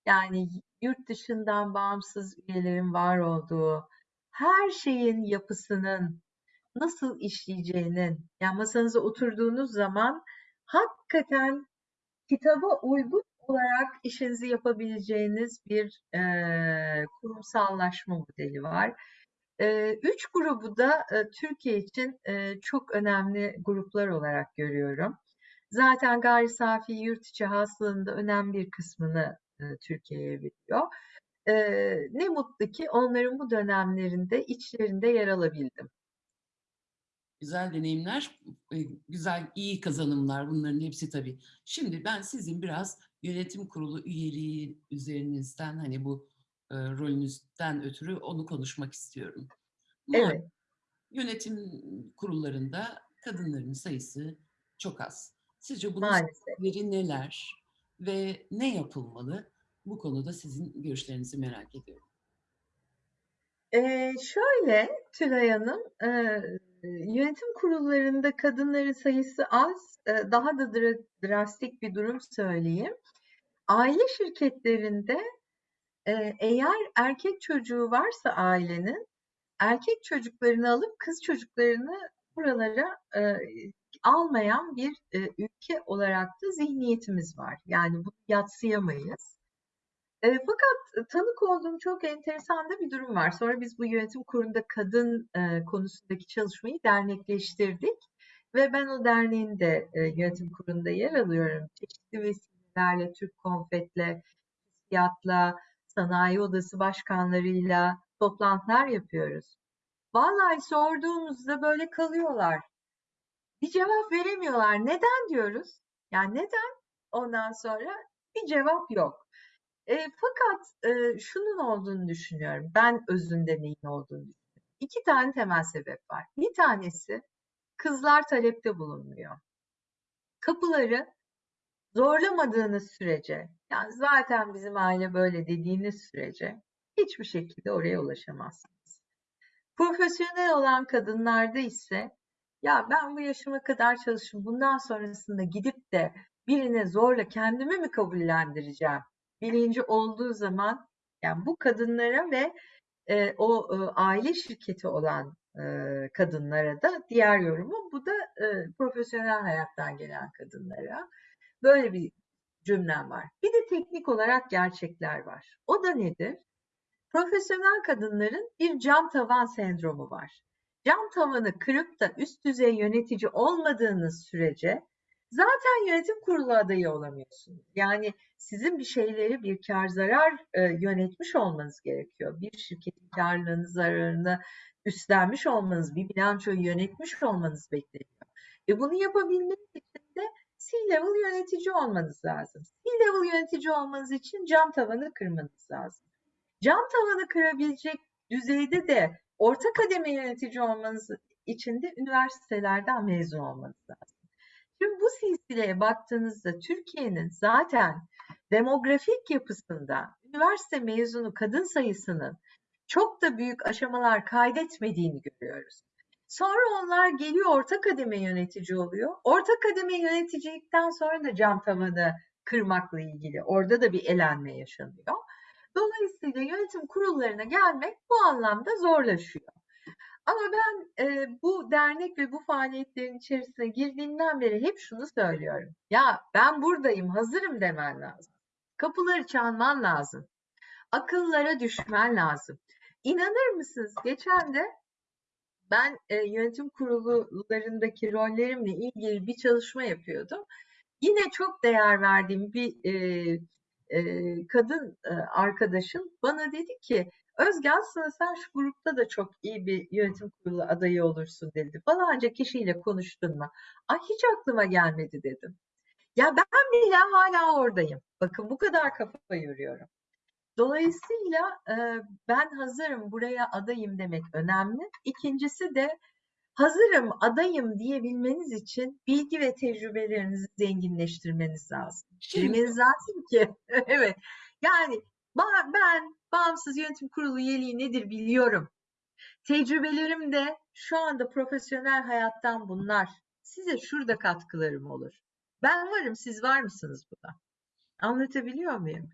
Yani yurt dışından bağımsız üyelerin var olduğu, her şeyin yapısının nasıl işleyeceğinin, yani masanıza oturduğunuz zaman hakikaten kitaba uygun olarak işinizi yapabileceğiniz bir, eee, kurumsallaşma modeli var. Eee, 3 grubu da, eee, Türkiye için, eee, çok önemli gruplar olarak görüyorum. Zaten gayri safi yurt içi hasılanın da önemli bir kısmını, eee, Türkiye'ye veriyor. Eee, ne mutlu ki onların bu dönemlerinde içlerinde yer alabildim. Güzel deneyimler, eee, güzel, iyi kazanımlar bunların hepsi tabii. Şimdi ben sizin biraz yönetim kurulu üyeliği üzerinizden, hani, bu, eee, rolünüzden ötürü onu konuşmak istiyorum. Malum Evet. yönetim kurullarında kadınların sayısı çok az. Sizce bunun sebepleri neler ve ne yapılmalı? Bu konuda sizin görüşlerinizi merak ediyorum. Eee, şöyle Tülay Hanım, eee, yönetim kurullarında kadınların sayısı az. Daha da dra drastik bir durum söyleyeyim. Aile şirketlerinde, eğer erkek çocuğu varsa ailenin, erkek çocuklarını alıp kız çocuklarını buralara, eee, almayan bir, eee, ülke olarak da zihniyetimiz var. Yani bunu yadsıyamayız. Eee, fakat tanık olduğum çok enteresan da bir durum var. Sonra biz bu yönetim kurulunda kadın, eee, konusundaki çalışmayı dernekleştirdik ve ben o derneğin de, eee, yönetim kurulunda yer alıyorum. Çeşitli vesilelerle, Türk Konfet'le, TÜSİAD'la, Sanayi Odası başkanlarıyla toplantılar yapıyoruz. Vallahi sorduğumuzda böyle kalıyorlar. Bir cevap veremiyorlar. "Neden?" diyoruz. "Ya, neden?" Ondan sonra bir cevap yok. Eee, fakat, eee, şunun olduğunu düşünüyorum, ben özünde neyin olduğunu düşünüyorum. 2 tane temel sebep var. Bir tanesi kızlar talepte bulunmuyor. Kapıları zorlamadığınız sürece, yani zaten bizim aile böyle dediğiniz sürece hiçbir şekilde oraya ulaşamazsınız. Profesyonel olan kadınlarda ise ya ben bu yaşıma kadar çalıştım, bundan sonrasında gidip de birine zorla kendimi mi kabullendireceğim bilinci olduğu zaman yani bu kadınlara ve e, o e, aile şirketi olan e, kadınlara da diğer yorumum bu da e, profesyonel hayattan gelen kadınlara böyle bir cümlem var. Bir de teknik olarak gerçekler var. O da nedir? Profesyonel kadınların bir cam tavan sendromu var. Cam tavanı kırıp da üst düzey yönetici olmadığınız sürece zaten yönetim kurulu adayı olamıyorsunuz. Yani sizin bir şeyleri bir kar zarar e, yönetmiş olmanız gerekiyor. Bir şirketin karlarını zararını üstlenmiş olmanız, bir bilançoyu yönetmiş olmanız bekleniyor. E bunu yapabilmek için de C-level yönetici olmanız lazım. C-level yönetici olmanız için cam tavanı kırmanız lazım. Cam tavanı kırabilecek düzeyde de orta kademe yönetici olmanız için de üniversitelerden mezun olmanız lazım. Şimdi bu silsileye baktığınızda Türkiye'nin zaten demografik yapısında üniversite mezunu kadın sayısının çok da büyük aşamalar kaydetmediğini görüyoruz. Sonra onlar geliyor orta kademe yönetici oluyor. Orta kademe yöneticilikten sonra da cam tavanı kırmakla ilgili orada da bir elenme yaşanıyor. Dolayısıyla yönetim kurullarına gelmek bu anlamda zorlaşıyor. Ama ben e, bu dernek ve bu faaliyetlerin içerisine girdiğimden beri hep şunu söylüyorum. Ya ben buradayım, hazırım demen lazım. Kapıları çalman lazım. Akıllara düşmen lazım. İnanır mısınız? Geçen de ben e, yönetim kurullarındaki rollerimle ilgili bir çalışma yapıyordum. Yine çok değer verdiğim bir e, e, kadın e, arkadaşım bana dedi ki Özge aslında sen şu grupta da çok iyi bir yönetim kurulu adayı olursun dedi. Falanca kişiyle konuştun mu? Ay hiç aklıma gelmedi dedim. Ya ben bile hala oradayım. Bakın bu kadar kafa yoruyorum. Dolayısıyla e, ben hazırım buraya adayım demek önemli. İkincisi de hazırım adayım diyebilmeniz için bilgi ve tecrübelerinizi zenginleştirmeniz lazım. Bilmeniz lazım ki evet yani ben bağımsız yönetim kurulu üyeliği nedir biliyorum. Tecrübelerim de şu anda profesyonel hayattan bunlar. Size şurada katkılarım olur. Ben varım, siz var mısınız buna? Anlatabiliyor muyum?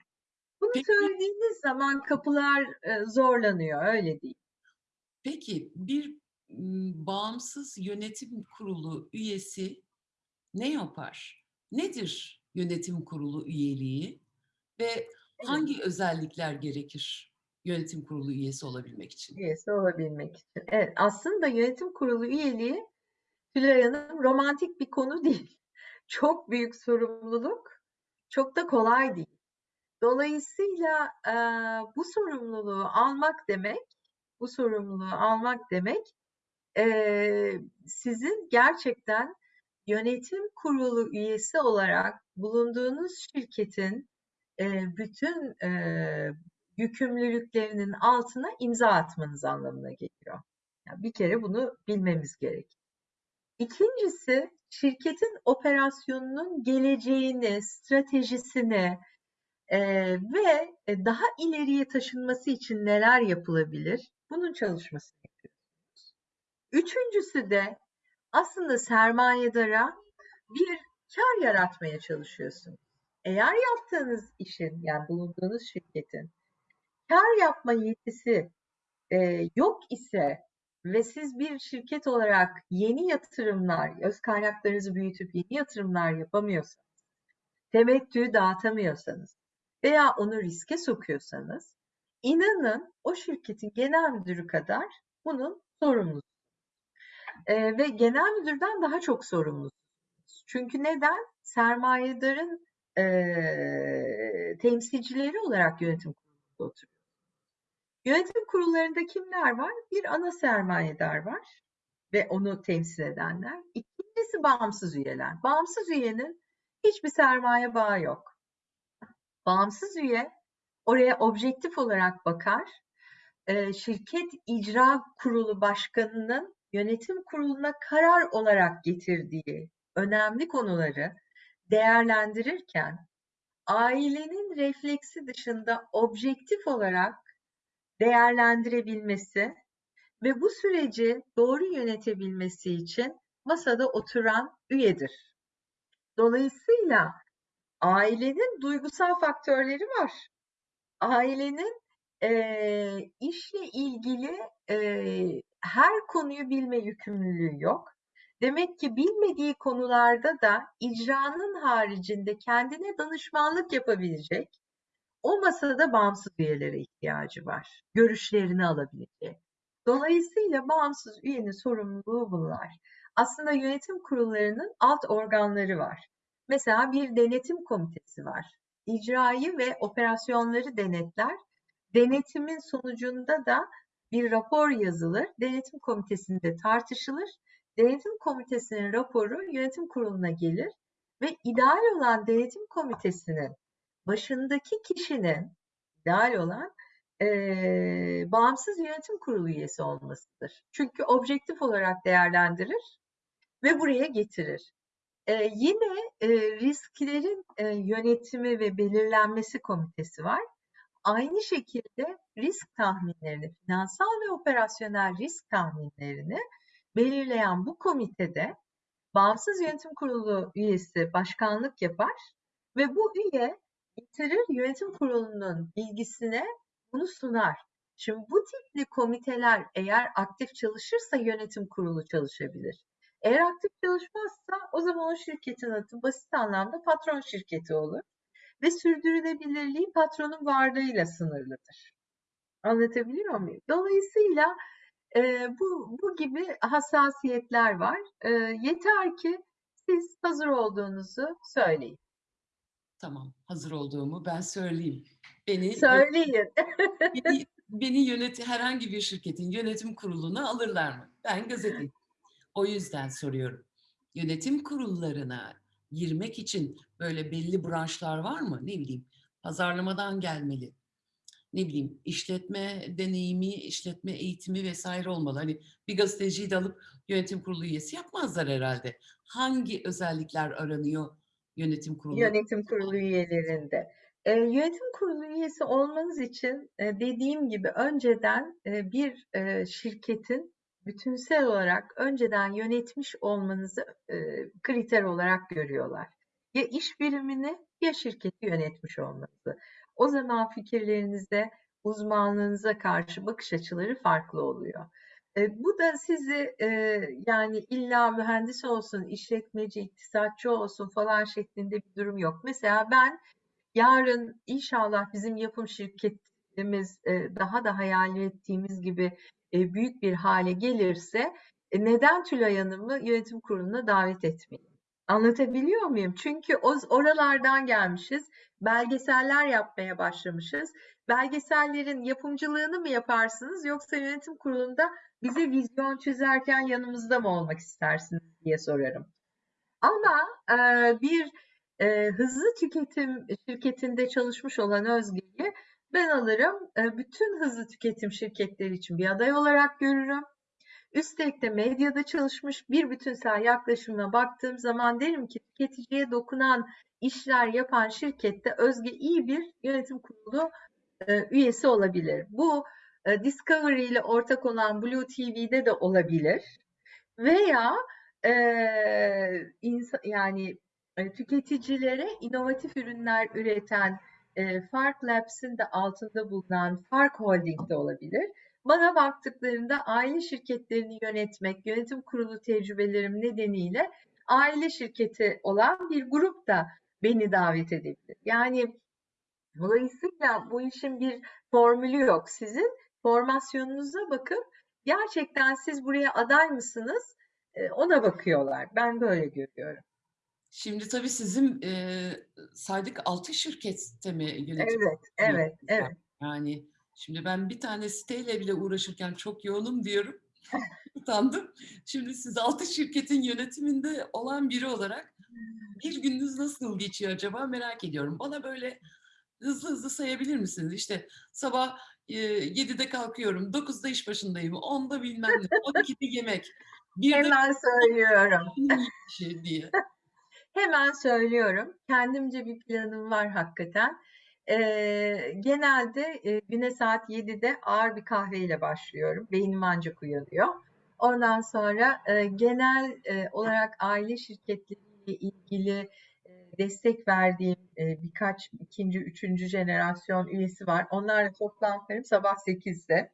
Bunu Peki. söylediğiniz zaman kapılar e, zorlanıyor, öyle değil. Peki bir bağımsız yönetim kurulu üyesi ne yapar? Nedir yönetim kurulu üyeliği ve hangi özellikler gerekir yönetim kurulu üyesi olabilmek için? Üyesi olabilmek için. Evet, aslında yönetim kurulu üyeliği Tülay Hanım romantik bir konu değil. Çok büyük sorumluluk, çok da kolay değil. Dolayısıyla, eee, bu sorumluluğu almak demek, bu sorumluluğu almak demek, eee, sizin gerçekten yönetim kurulu üyesi olarak bulunduğunuz şirketin, bütün, yükümlülüklerinin altına imza atmanız anlamına geliyor. Ya, bir kere bunu bilmemiz gerek. 2'ncisi şirketin operasyonunun geleceğini, stratejisini, ve, eee, daha ileriye taşınması için neler yapılabilir? Bunun çalışmasını yapıyorsunuz. 3'üncüsü de aslında sermayedara bir kâr yaratmaya çalışıyorsunuz. Eğer yaptığınız işin, yani bulunduğunuz şirketin kâr yapma yetisi, eee, yok ise ve siz bir şirket olarak yeni yatırımlar, öz kaynaklarınızı büyütüp yeni yatırımlar yapamıyorsanız, temettü dağıtamıyorsanız veya onu riske sokuyorsanız, inanın o şirketin genel müdürü kadar bunun sorumlusunuz. Eee, ve genel müdürden daha çok sorumlusunuz. Çünkü neden? Sermayedarın, eee, temsilcileri olarak yönetim kurulunda oturuyorsunuz. Yönetim kurullarında kimler var? Bir ana sermayedar var ve onu temsil edenler. 2'ncisi bağımsız üyeler. Bağımsız üyenin hiçbir sermaye bağı yok. Bağımsız üye oraya objektif olarak bakar. Eee, şirket icra kurulu başkanının yönetim kuruluna karar olarak getirdiği önemli konuları değerlendirirken ailenin refleksi dışında objektif olarak değerlendirebilmesi ve bu süreci doğru yönetebilmesi için masada oturan üyedir. Dolayısıyla ailenin duygusal faktörleri var. Ailenin, eee, işle ilgili, eee, her konuyu bilme yükümlülüğü yok. Demek ki bilmediği konularda da icranın haricinde kendine danışmanlık yapabilecek, o masada bağımsız üyelere ihtiyacı var. Görüşlerini alabileceği. Dolayısıyla bağımsız üyenin sorumluluğu bunlar. Aslında yönetim kurullarının alt organları var. Mesela bir denetim komitesi var. İcrayı ve operasyonları denetler. Denetimin sonucunda da bir rapor yazılır. Denetim komitesinde tartışılır. Denetim komitesinin raporu yönetim kuruluna gelir ve ideal olan denetim komitesinin başındaki kişinin ideal olan eee, bağımsız yönetim kurulu üyesi olmasıdır. Çünkü objektif olarak değerlendirir ve buraya getirir. Eee, yine eee, risklerin eee, yönetimi ve belirlenmesi komitesi var. Aynı şekilde risk tahminlerini, finansal ve operasyonel risk tahminlerini belirleyen bu komitede bağımsız yönetim kurulu üyesi başkanlık yapar ve bu üye getirir yönetim kurulunun bilgisine bunu sunar. Şimdi bu tipli komiteler eğer aktif çalışırsa yönetim kurulu çalışabilir. Eğer aktif çalışmazsa o zaman o şirketin adı basit anlamda patron şirketi olur ve sürdürülebilirliği patronun varlığıyla sınırlıdır. Anlatabiliyor muyum? Dolayısıyla e, bu, bu gibi hassasiyetler var. E, yeter ki siz hazır olduğunuzu söyleyin. Tamam, hazır olduğumu ben söyleyeyim. Beni Söyleyin. beni, beni yönet herhangi bir şirketin yönetim kuruluna alırlar mı? Ben gazeteyim. O yüzden soruyorum. Yönetim kurullarına girmek için böyle belli branşlar var mı? Ne bileyim, pazarlamadan gelmeli. Ne bileyim, işletme deneyimi, işletme eğitimi vesaire olmalı. Hani bir gazeteciyi de alıp yönetim kurulu üyesi yapmazlar herhalde. Hangi özellikler aranıyor yönetim kurulu? Yönetim kurulu üyelerinde. Eee, yönetim kurulu üyesi olmanız için eee, dediğim gibi önceden eee, bir eee, şirketin bütünsel olarak önceden yönetmiş olmanızı eee, kriter olarak görüyorlar. Ya iş birimini ya şirketi yönetmiş olmanızı. O zaman fikirlerinize, uzmanlığınıza karşı bakış açıları farklı oluyor. E, bu da sizi e, yani illa mühendis olsun, işletmeci, iktisatçı olsun falan şeklinde bir durum yok. Mesela ben yarın inşallah bizim yapım şirketimiz e, daha da hayal ettiğimiz gibi e, büyük bir hale gelirse e, neden Tülay Hanım'ı yönetim kuruluna davet etmeyeyim? Anlatabiliyor muyum? Çünkü o oralardan gelmişiz. Belgeseller yapmaya başlamışız. Belgesellerin yapımcılığını mı yaparsınız yoksa yönetim kurulunda bize vizyon çizerken yanımızda mı olmak istersiniz diye sorarım. Ama e, bir e, hızlı tüketim şirketinde çalışmış olan Özge'yi ben alırım. E, bütün hızlı tüketim şirketleri için bir aday olarak görürüm. Üstelik de medyada çalışmış bir bütünsel yaklaşımına baktığım zaman derim ki tüketiciye dokunan işler yapan şirkette Özge iyi bir yönetim kurulu e, üyesi olabilir. Bu e, Discovery ile ortak olan Blue TV'de de olabilir. Veya e, insan, yani e, tüketicilere inovatif ürünler üreten e, Fark Labs'in de altında bulunan Fark Holding'de olabilir. Bana baktıklarında aile şirketlerini yönetmek, yönetim kurulu tecrübelerim nedeniyle aile şirketi olan bir grup da beni davet edebilir. Yani dolayısıyla bu işin bir formülü yok. Sizin formasyonunuza bakıp gerçekten siz buraya aday mısınız? E, ona bakıyorlar. Ben böyle görüyorum. Şimdi tabii sizin e, saydık altı şirkette mi yönetim? Evet, evet, evet. Yani şimdi ben bir tane siteyle bile uğraşırken çok yoğunum diyorum. Utandım. Şimdi siz altı şirketin yönetiminde olan biri olarak bir gününüz nasıl geçiyor acaba merak ediyorum. Bana böyle hızlı hızlı sayabilir misiniz? İşte sabah e, 7'de kalkıyorum, 9'da iş başındayım, 10'da bilmem ne, 12'de yemek. Bir Hemen söylüyorum. şey diye. Hemen söylüyorum. Kendimce bir planım var hakikaten. Ee, genelde e, güne saat 7'de ağır bir kahveyle başlıyorum. Beynim ancak uyanıyor. Ondan sonra e, genel e, olarak aile şirketleriyle ilgili e, destek verdiğim e, birkaç ikinci, üçüncü jenerasyon üyesi var. Onlarla toplantılarım sabah 8'de.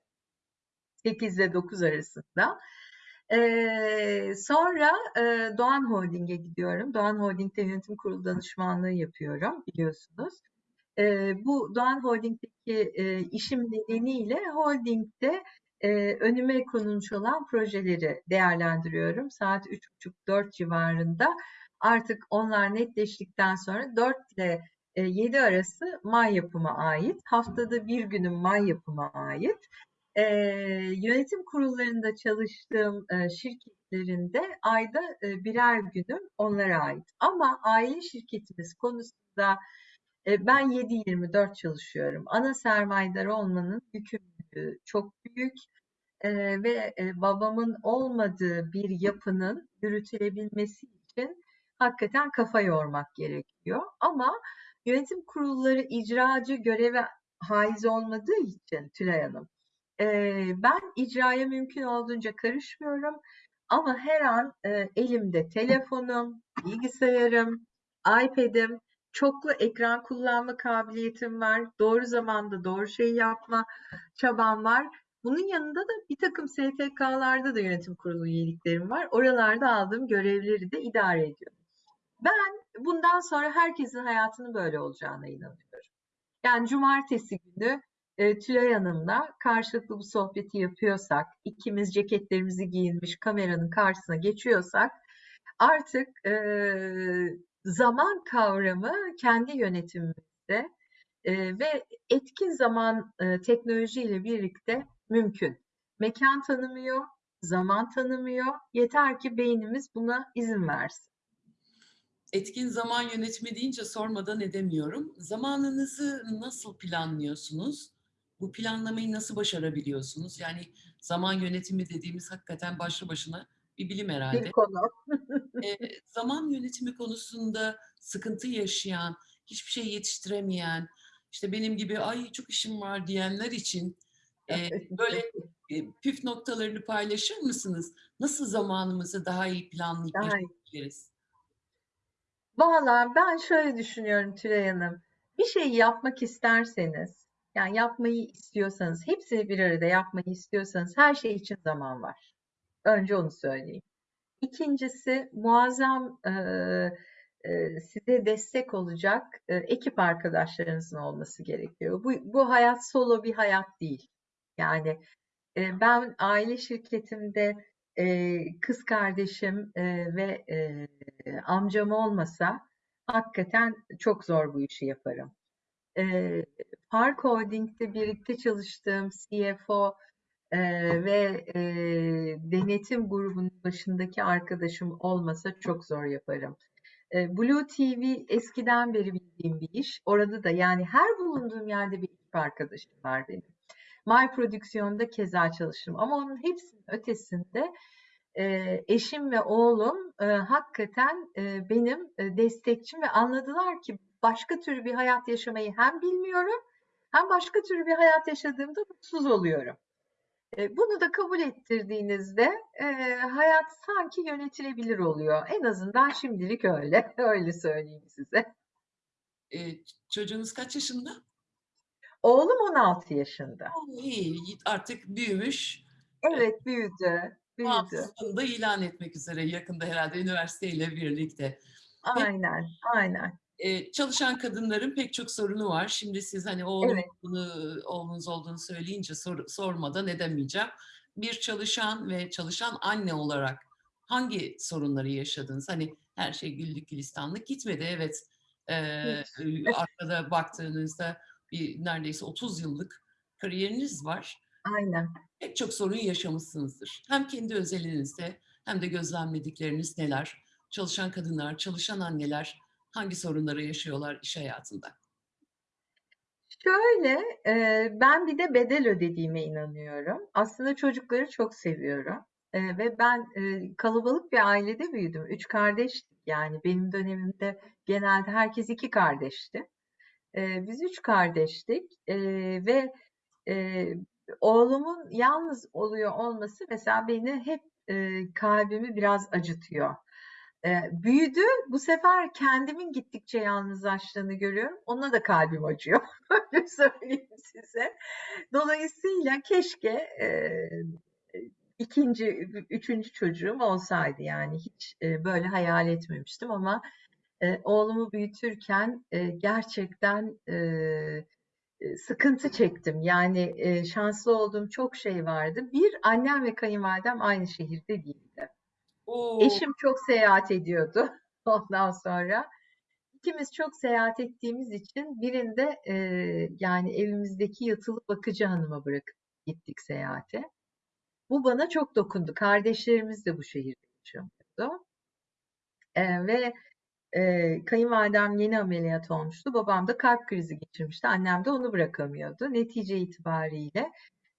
8 ile 9 arasında. Ee, sonra e, Doğan Holding'e gidiyorum. Doğan Holding'de yönetim kurulu danışmanlığı yapıyorum biliyorsunuz. E, bu Doğan Holding'deki e, işim nedeniyle holdingde e, önüme konulmuş olan projeleri değerlendiriyorum. Saat 3.30-4 civarında artık onlar netleştikten sonra 4 ile e, 7 arası may yapıma ait. Haftada bir günün may yapıma ait. E, yönetim kurullarında çalıştığım e, şirketlerinde ayda e, birer günüm onlara ait. Ama aile şirketimiz konusunda ben 7-24 çalışıyorum. Ana sermayedar olmanın yükümlülüğü çok büyük ve babamın olmadığı bir yapının yürütülebilmesi için hakikaten kafa yormak gerekiyor. Ama yönetim kurulları icracı göreve haiz olmadığı için Tülay Hanım, ben icraya mümkün olduğunca karışmıyorum. Ama her an elimde telefonum, bilgisayarım, iPad'im, çoklu ekran kullanma kabiliyetim var. Doğru zamanda doğru şeyi yapma çabam var. Bunun yanında da bir takım STK'larda da yönetim kurulu üyeliklerim var. Oralarda aldığım görevleri de idare ediyorum. Ben bundan sonra herkesin hayatının böyle olacağına inanıyorum. Yani cumartesi günü e, Tülay Hanım'la karşılıklı bu sohbeti yapıyorsak, ikimiz ceketlerimizi giyinmiş kameranın karşısına geçiyorsak artık e, zaman kavramı kendi yönetimimizde e, ve etkin zaman e, teknolojiyle birlikte mümkün. Mekan tanımıyor, zaman tanımıyor. Yeter ki beynimiz buna izin versin. Etkin zaman yönetimi deyince sormadan edemiyorum. Zamanınızı nasıl planlıyorsunuz? Bu planlamayı nasıl başarabiliyorsunuz? Yani zaman yönetimi dediğimiz hakikaten başlı başına bir bilim herhalde. Bir konu. e, zaman yönetimi konusunda sıkıntı yaşayan, hiçbir şey yetiştiremeyen, işte benim gibi ay çok işim var diyenler için e, böyle e, püf noktalarını paylaşır mısınız? Nasıl zamanımızı daha iyi planlayıp Daha yaşayabiliriz? Valla ben şöyle düşünüyorum Tülay Hanım. Bir şeyi yapmak isterseniz, yani yapmayı istiyorsanız, hepsini bir arada yapmayı istiyorsanız her şey için zaman var. Önce onu söyleyeyim. İkincisi muazzam e, e, size destek olacak e, ekip arkadaşlarınızın olması gerekiyor. Bu, bu hayat solo bir hayat değil. Yani e, ben aile şirketimde eee, kız kardeşim eee, ve eee, amcam olmasa hakikaten çok zor bu işi yaparım. Eee, Park Holding'de birlikte çalıştığım CFO eee, ve eee, denetim grubunun başındaki arkadaşım olmasa çok zor yaparım. Eee, Blue TV eskiden beri bildiğim bir iş. Orada da yani her bulunduğum yerde bir ekip arkadaşım var benim. My Prodüksiyon'da keza çalıştım ama onun hepsinin ötesinde e, eşim ve oğlum e, hakikaten e, benim e, destekçim ve anladılar ki başka türlü bir hayat yaşamayı hem bilmiyorum hem başka türlü bir hayat yaşadığımda mutsuz oluyorum. E, bunu da kabul ettirdiğinizde e, hayat sanki yönetilebilir oluyor. En azından şimdilik öyle. Öyle söyleyeyim size. Eee, çocuğunuz kaç yaşında? Oğlum 16 yaşında. O, iyi, artık büyümüş. Evet, büyüdü, büyüdü. Da ilan etmek üzere yakında herhalde üniversiteyle birlikte. Aynen, aynen. Eee, çalışan kadınların pek çok sorunu var. Şimdi siz hani oğlum Evet. olduğunu, oğlunuz olduğunu söyleyince sor, sormadan edemeyeceğim. Bir çalışan ve çalışan anne olarak hangi sorunları yaşadınız? Hani her şey güllük gülistanlık gitmedi. Evet, eee, Hiç. arkada baktığınızda bir neredeyse 30 yıllık kariyeriniz var. Aynen. Pek çok sorun yaşamışsınızdır. Hem kendi özelinizde hem de gözlemledikleriniz neler? Çalışan kadınlar, çalışan anneler hangi sorunları yaşıyorlar iş hayatında? Şöyle, eee, ben bir de bedel ödediğime inanıyorum. Aslında çocukları çok seviyorum. Eee, ve ben eee, kalabalık bir ailede büyüdüm. Üç kardeştik yani benim dönemimde genelde herkes iki kardeşti. Eee, biz üç kardeştik Eee, ve eee, oğlumun yalnız oluyor olması mesela beni hep eee, kalbimi biraz acıtıyor. Büyüdü, bu sefer kendimin gittikçe yalnızlaştığını görüyorum. Ona da kalbim acıyor. Öyle söyleyeyim size. Dolayısıyla keşke eee, ikinci, üçüncü çocuğum olsaydı yani hiç eee, böyle hayal etmemiştim ama eee, oğlumu büyütürken eee, gerçekten eee, sıkıntı çektim. Yani eee, şanslı olduğum çok şey vardı. Bir, annem ve kayınvalidem aynı şehirde değildi. Oo, Eşim çok seyahat ediyordu ondan sonra. İkimiz çok seyahat ettiğimiz için birinde eee, yani evimizdeki yatılı bakıcı hanıma bırakıp gittik seyahate. Bu bana çok dokundu. Kardeşlerimiz de bu şehirde yaşıyordu. Eee, ve eee, kayınvalidem yeni ameliyat olmuştu. Babam da kalp krizi geçirmişti. Annem de onu bırakamıyordu. Netice itibariyle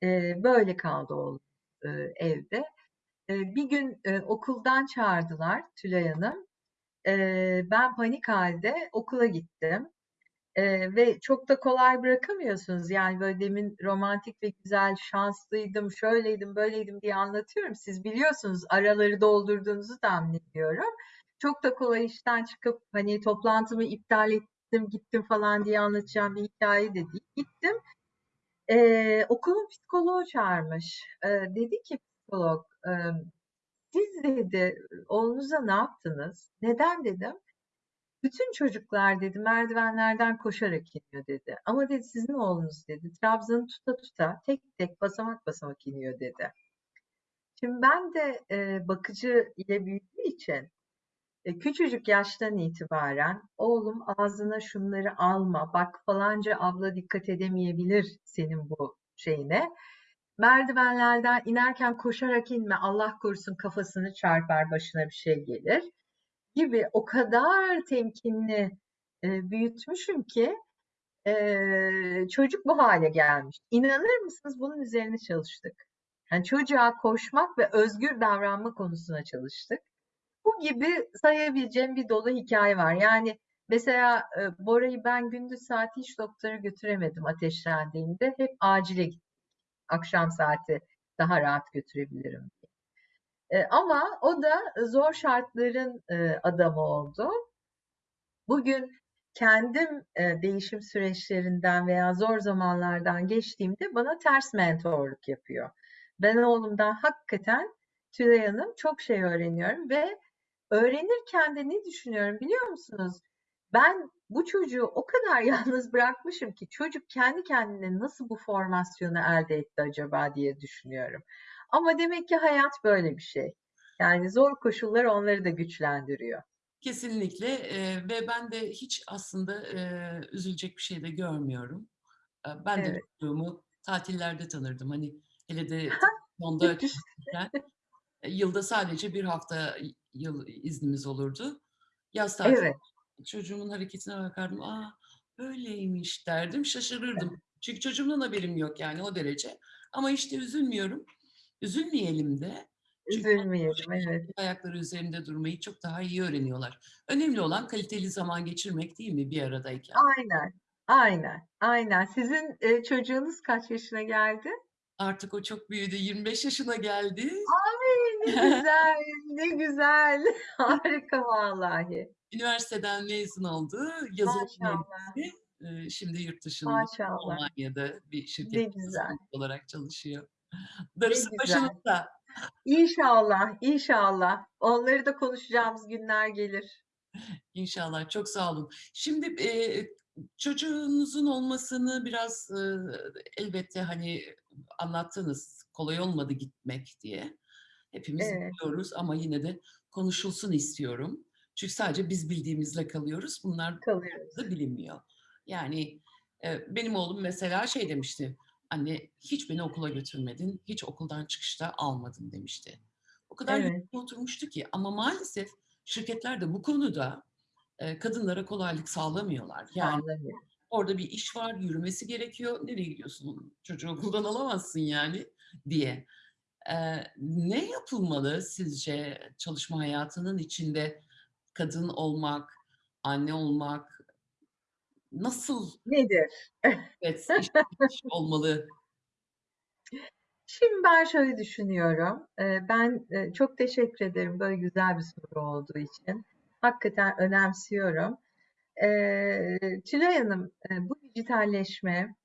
eee, böyle kaldı oğlum eee, evde. Bir gün okuldan çağırdılar Tülay Hanım. Ben panik halde okula gittim. Eee, ve çok da kolay bırakamıyorsunuz. Yani böyle demin romantik ve güzel, şanslıydım, şöyleydim, böyleydim diye anlatıyorum. Siz biliyorsunuz, araları doldurduğunuzu tahmin ediyorum. Çok da kolay işten çıkıp hani toplantımı iptal ettim, gittim falan diye anlatacağım bir hikaye de değil. Gittim. Eee, okulun psikoloğu çağırmış. Eee, dedi ki psikolog, siz dedi oğlunuza ne yaptınız? Neden dedim. Bütün çocuklar dedi merdivenlerden koşarak iniyor dedi. Ama dedi sizin oğlunuz dedi trabzanı tuta tuta tek tek basamak basamak iniyor dedi. Şimdi ben de e, bakıcı ile büyüdüğü için e, küçücük yaştan itibaren oğlum ağzına şunları alma bak falanca abla dikkat edemeyebilir senin bu şeyine. Merdivenlerden inerken koşarak inme Allah korusun kafasını çarpar başına bir şey gelir gibi o kadar temkinli e, büyütmüşüm ki e, çocuk bu hale gelmiş. İnanır mısınız bunun üzerine çalıştık. Yani çocuğa koşmak ve özgür davranma konusuna çalıştık. Bu gibi sayabileceğim bir dolu hikaye var. Yani mesela e, Bora'yı ben gündüz saati hiç doktora götüremedim ateşlendiğinde. Hep acile gittim. Akşam saati daha rahat götürebilirim. E, ama o da zor şartların e, adamı oldu. Bugün kendim e, değişim süreçlerinden veya zor zamanlardan geçtiğimde bana ters mentorluk yapıyor. Ben oğlumdan hakikaten Tülay Hanım çok şey öğreniyorum ve öğrenirken de ne düşünüyorum biliyor musunuz? Ben bu çocuğu o kadar yalnız bırakmışım ki çocuk kendi kendine nasıl bu formasyonu elde etti acaba diye düşünüyorum. Ama demek ki hayat böyle bir şey. Yani zor koşullar onları da güçlendiriyor. Kesinlikle, eee, ve ben de hiç aslında, eee, üzülecek bir şey de görmüyorum. Eee, ben de Evet. çocuğumu tatillerde tanırdım. Hani, hele de çalışırken, eee, yılda sadece 1 hafta yıl iznimiz olurdu. Yaz tatili Evet. Çocuğumun hareketine bakardım. "A, böyleymiş." derdim, şaşırırdım. Çünkü çocuğumdan haberim yok yani o derece. Ama işte üzülmüyorum. Üzülmeyelim de. Üzülmeyelim, evet. ayakları üzerinde durmayı çok daha iyi öğreniyorlar. Önemli olan kaliteli zaman geçirmek değil mi bir aradayken? Aynen, aynen, aynen. Sizin, eee, çocuğunuz kaç yaşına geldi? Artık o çok büyüdü, 25 yaşına geldi. Ne güzel, ne güzel. Harika vallahi. Üniversiteden mezun oldu. Yazılım mühendisi. Eee, şimdi yurt dışında, Maşallah. Almanya'da bir yazılımcı olarak çalışıyor. Darısı başınıza. İnşallah, inşallah. Onları da konuşacağımız günler gelir. İnşallah, çok sağ olun. Şimdi, eee, çocuğunuzun olmasını biraz, ııı, elbette, hani, anlattınız, kolay olmadı gitmek diye. Hepimiz Evet. biliyoruz ama yine de konuşulsun istiyorum. Çünkü sadece biz bildiğimizle kalıyoruz. Bunlar Kalıyoruz. da bilinmiyor. Yani, eee, benim oğlum mesela şey demişti, "Anne, hiç beni okula götürmedin, hiç okuldan çıkışta almadın." demişti. O kadar Evet. oturmuştu ki ama maalesef şirketler de bu konuda, eee, kadınlara kolaylık sağlamıyorlar. Yani Sağlamıyor. orada bir iş var, yürümesi gerekiyor. "Nereye gidiyorsun? Çocuğu okuldan alamazsın yani." diye. Ne yapılmalı sizce çalışma hayatının içinde kadın olmak, anne olmak nasıl Nedir? evet, iş iş olmalı? Şimdi ben şöyle düşünüyorum. Ben, eee, çok teşekkür ederim böyle güzel bir soru olduğu için. Hakikaten önemsiyorum. Tülay Hanım, eee, bu dijitalleşme,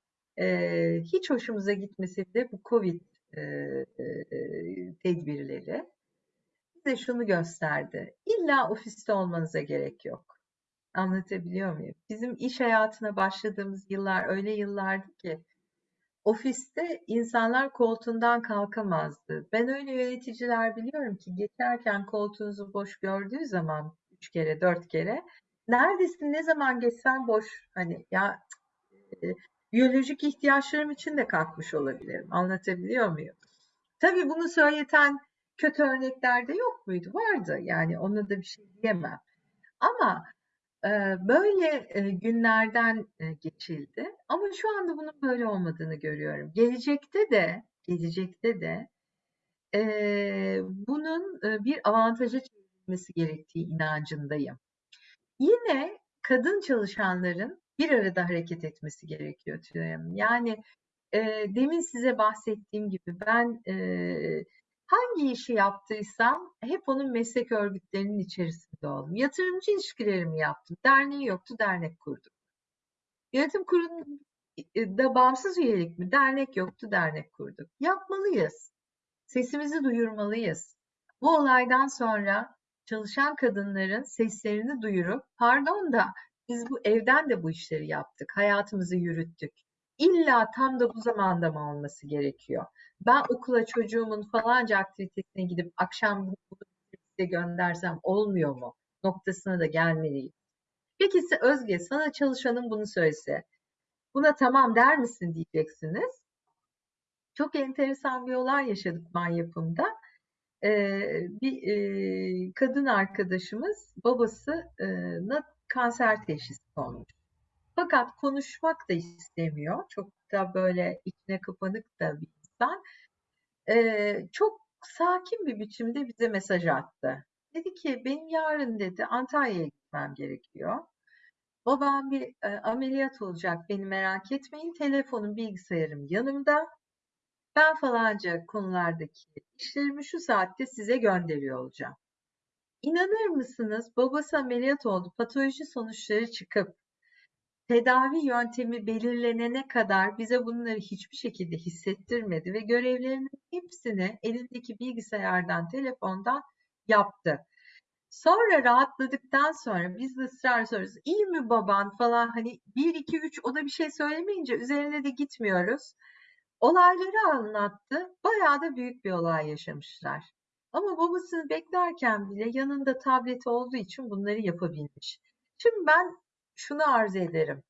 hiç hoşumuza gitmese bile bu COVID, eee, tedbirleri bize şunu gösterdi. İlla ofiste olmanıza gerek yok. Anlatabiliyor muyum? Bizim iş hayatına başladığımız yıllar öyle yıllardı ki ofiste insanlar koltuğundan kalkamazdı. Ben öyle yöneticiler biliyorum ki geçerken koltuğunuzu boş gördüğü zaman 3 kere 4 kere neredesin ne zaman geçsen boş hani ya e, biyolojik ihtiyaçlarım için de kalkmış olabilirim. Anlatabiliyor muyum? Tabii bunu söyleten kötü örnekler de yok muydu? Vardı. Yani ona da bir şey diyemem. Ama Eee, böyle, eee, günlerden, eee, geçildi ama şu anda bunun böyle olmadığını görüyorum. Gelecekte de gelecekte de, bunun, bir avantaja çevrilmesi gerektiği inancındayım. Yine kadın çalışanların bir arada hareket etmesi gerekiyor Tülay Hanım. Yani, eee, demin size bahsettiğim gibi ben, eee, hangi işi yaptıysam hep onun meslek örgütlerinin içerisinde oldum. Yatırımcı ilişkilerimi yaptım. Derneği yoktu, dernek kurdum. Yönetim kurulunda bağımsız üyelik mi? Dernek yoktu, dernek kurduk. Yapmalıyız. Sesimizi duyurmalıyız. Bu olaydan sonra çalışan kadınların seslerini duyurup, pardon da biz bu evden de bu işleri yaptık, hayatımızı yürüttük. İlla tam da bu zamanda mı olması gerekiyor? Ben okula çocuğumun falanca aktivitesine gidip akşam bunu göndersem olmuyor mu? Noktasına da gelmeliyiz. Peki Özge sana çalışanın bunu söylese, buna tamam der misin diyeceksiniz. Çok enteresan bir olay yaşadık man yapımda. Ee, bir e, kadın arkadaşımız babasına kanser teşhisi konmuş. Fakat konuşmak da istemiyor. Çok da böyle içine kapanık da bir insan. Ee, çok sakin bir biçimde bize mesaj attı. Dedi ki benim yarın dedi Antalya'ya gitmem gerekiyor. Babam bir e, ameliyat olacak beni merak etmeyin. Telefonum bilgisayarım yanımda. Ben falanca konulardaki işlerimi şu saatte size gönderiyor olacağım. İnanır mısınız? Babası ameliyat oldu. Patoloji sonuçları çıkıp tedavi yöntemi belirlenene kadar bize bunları hiçbir şekilde hissettirmedi ve görevlerinin hepsini elindeki bilgisayardan, telefondan yaptı. Sonra rahatladıktan sonra biz de ısrar soruyoruz. İyi mi baban falan hani 1 2 3 o da bir şey söylemeyince üzerine de gitmiyoruz. Olayları anlattı. Bayağı da büyük bir olay yaşamışlar. Ama babasını beklerken bile yanında tableti olduğu için bunları yapabilmiş. Şimdi ben şunu arz ederim.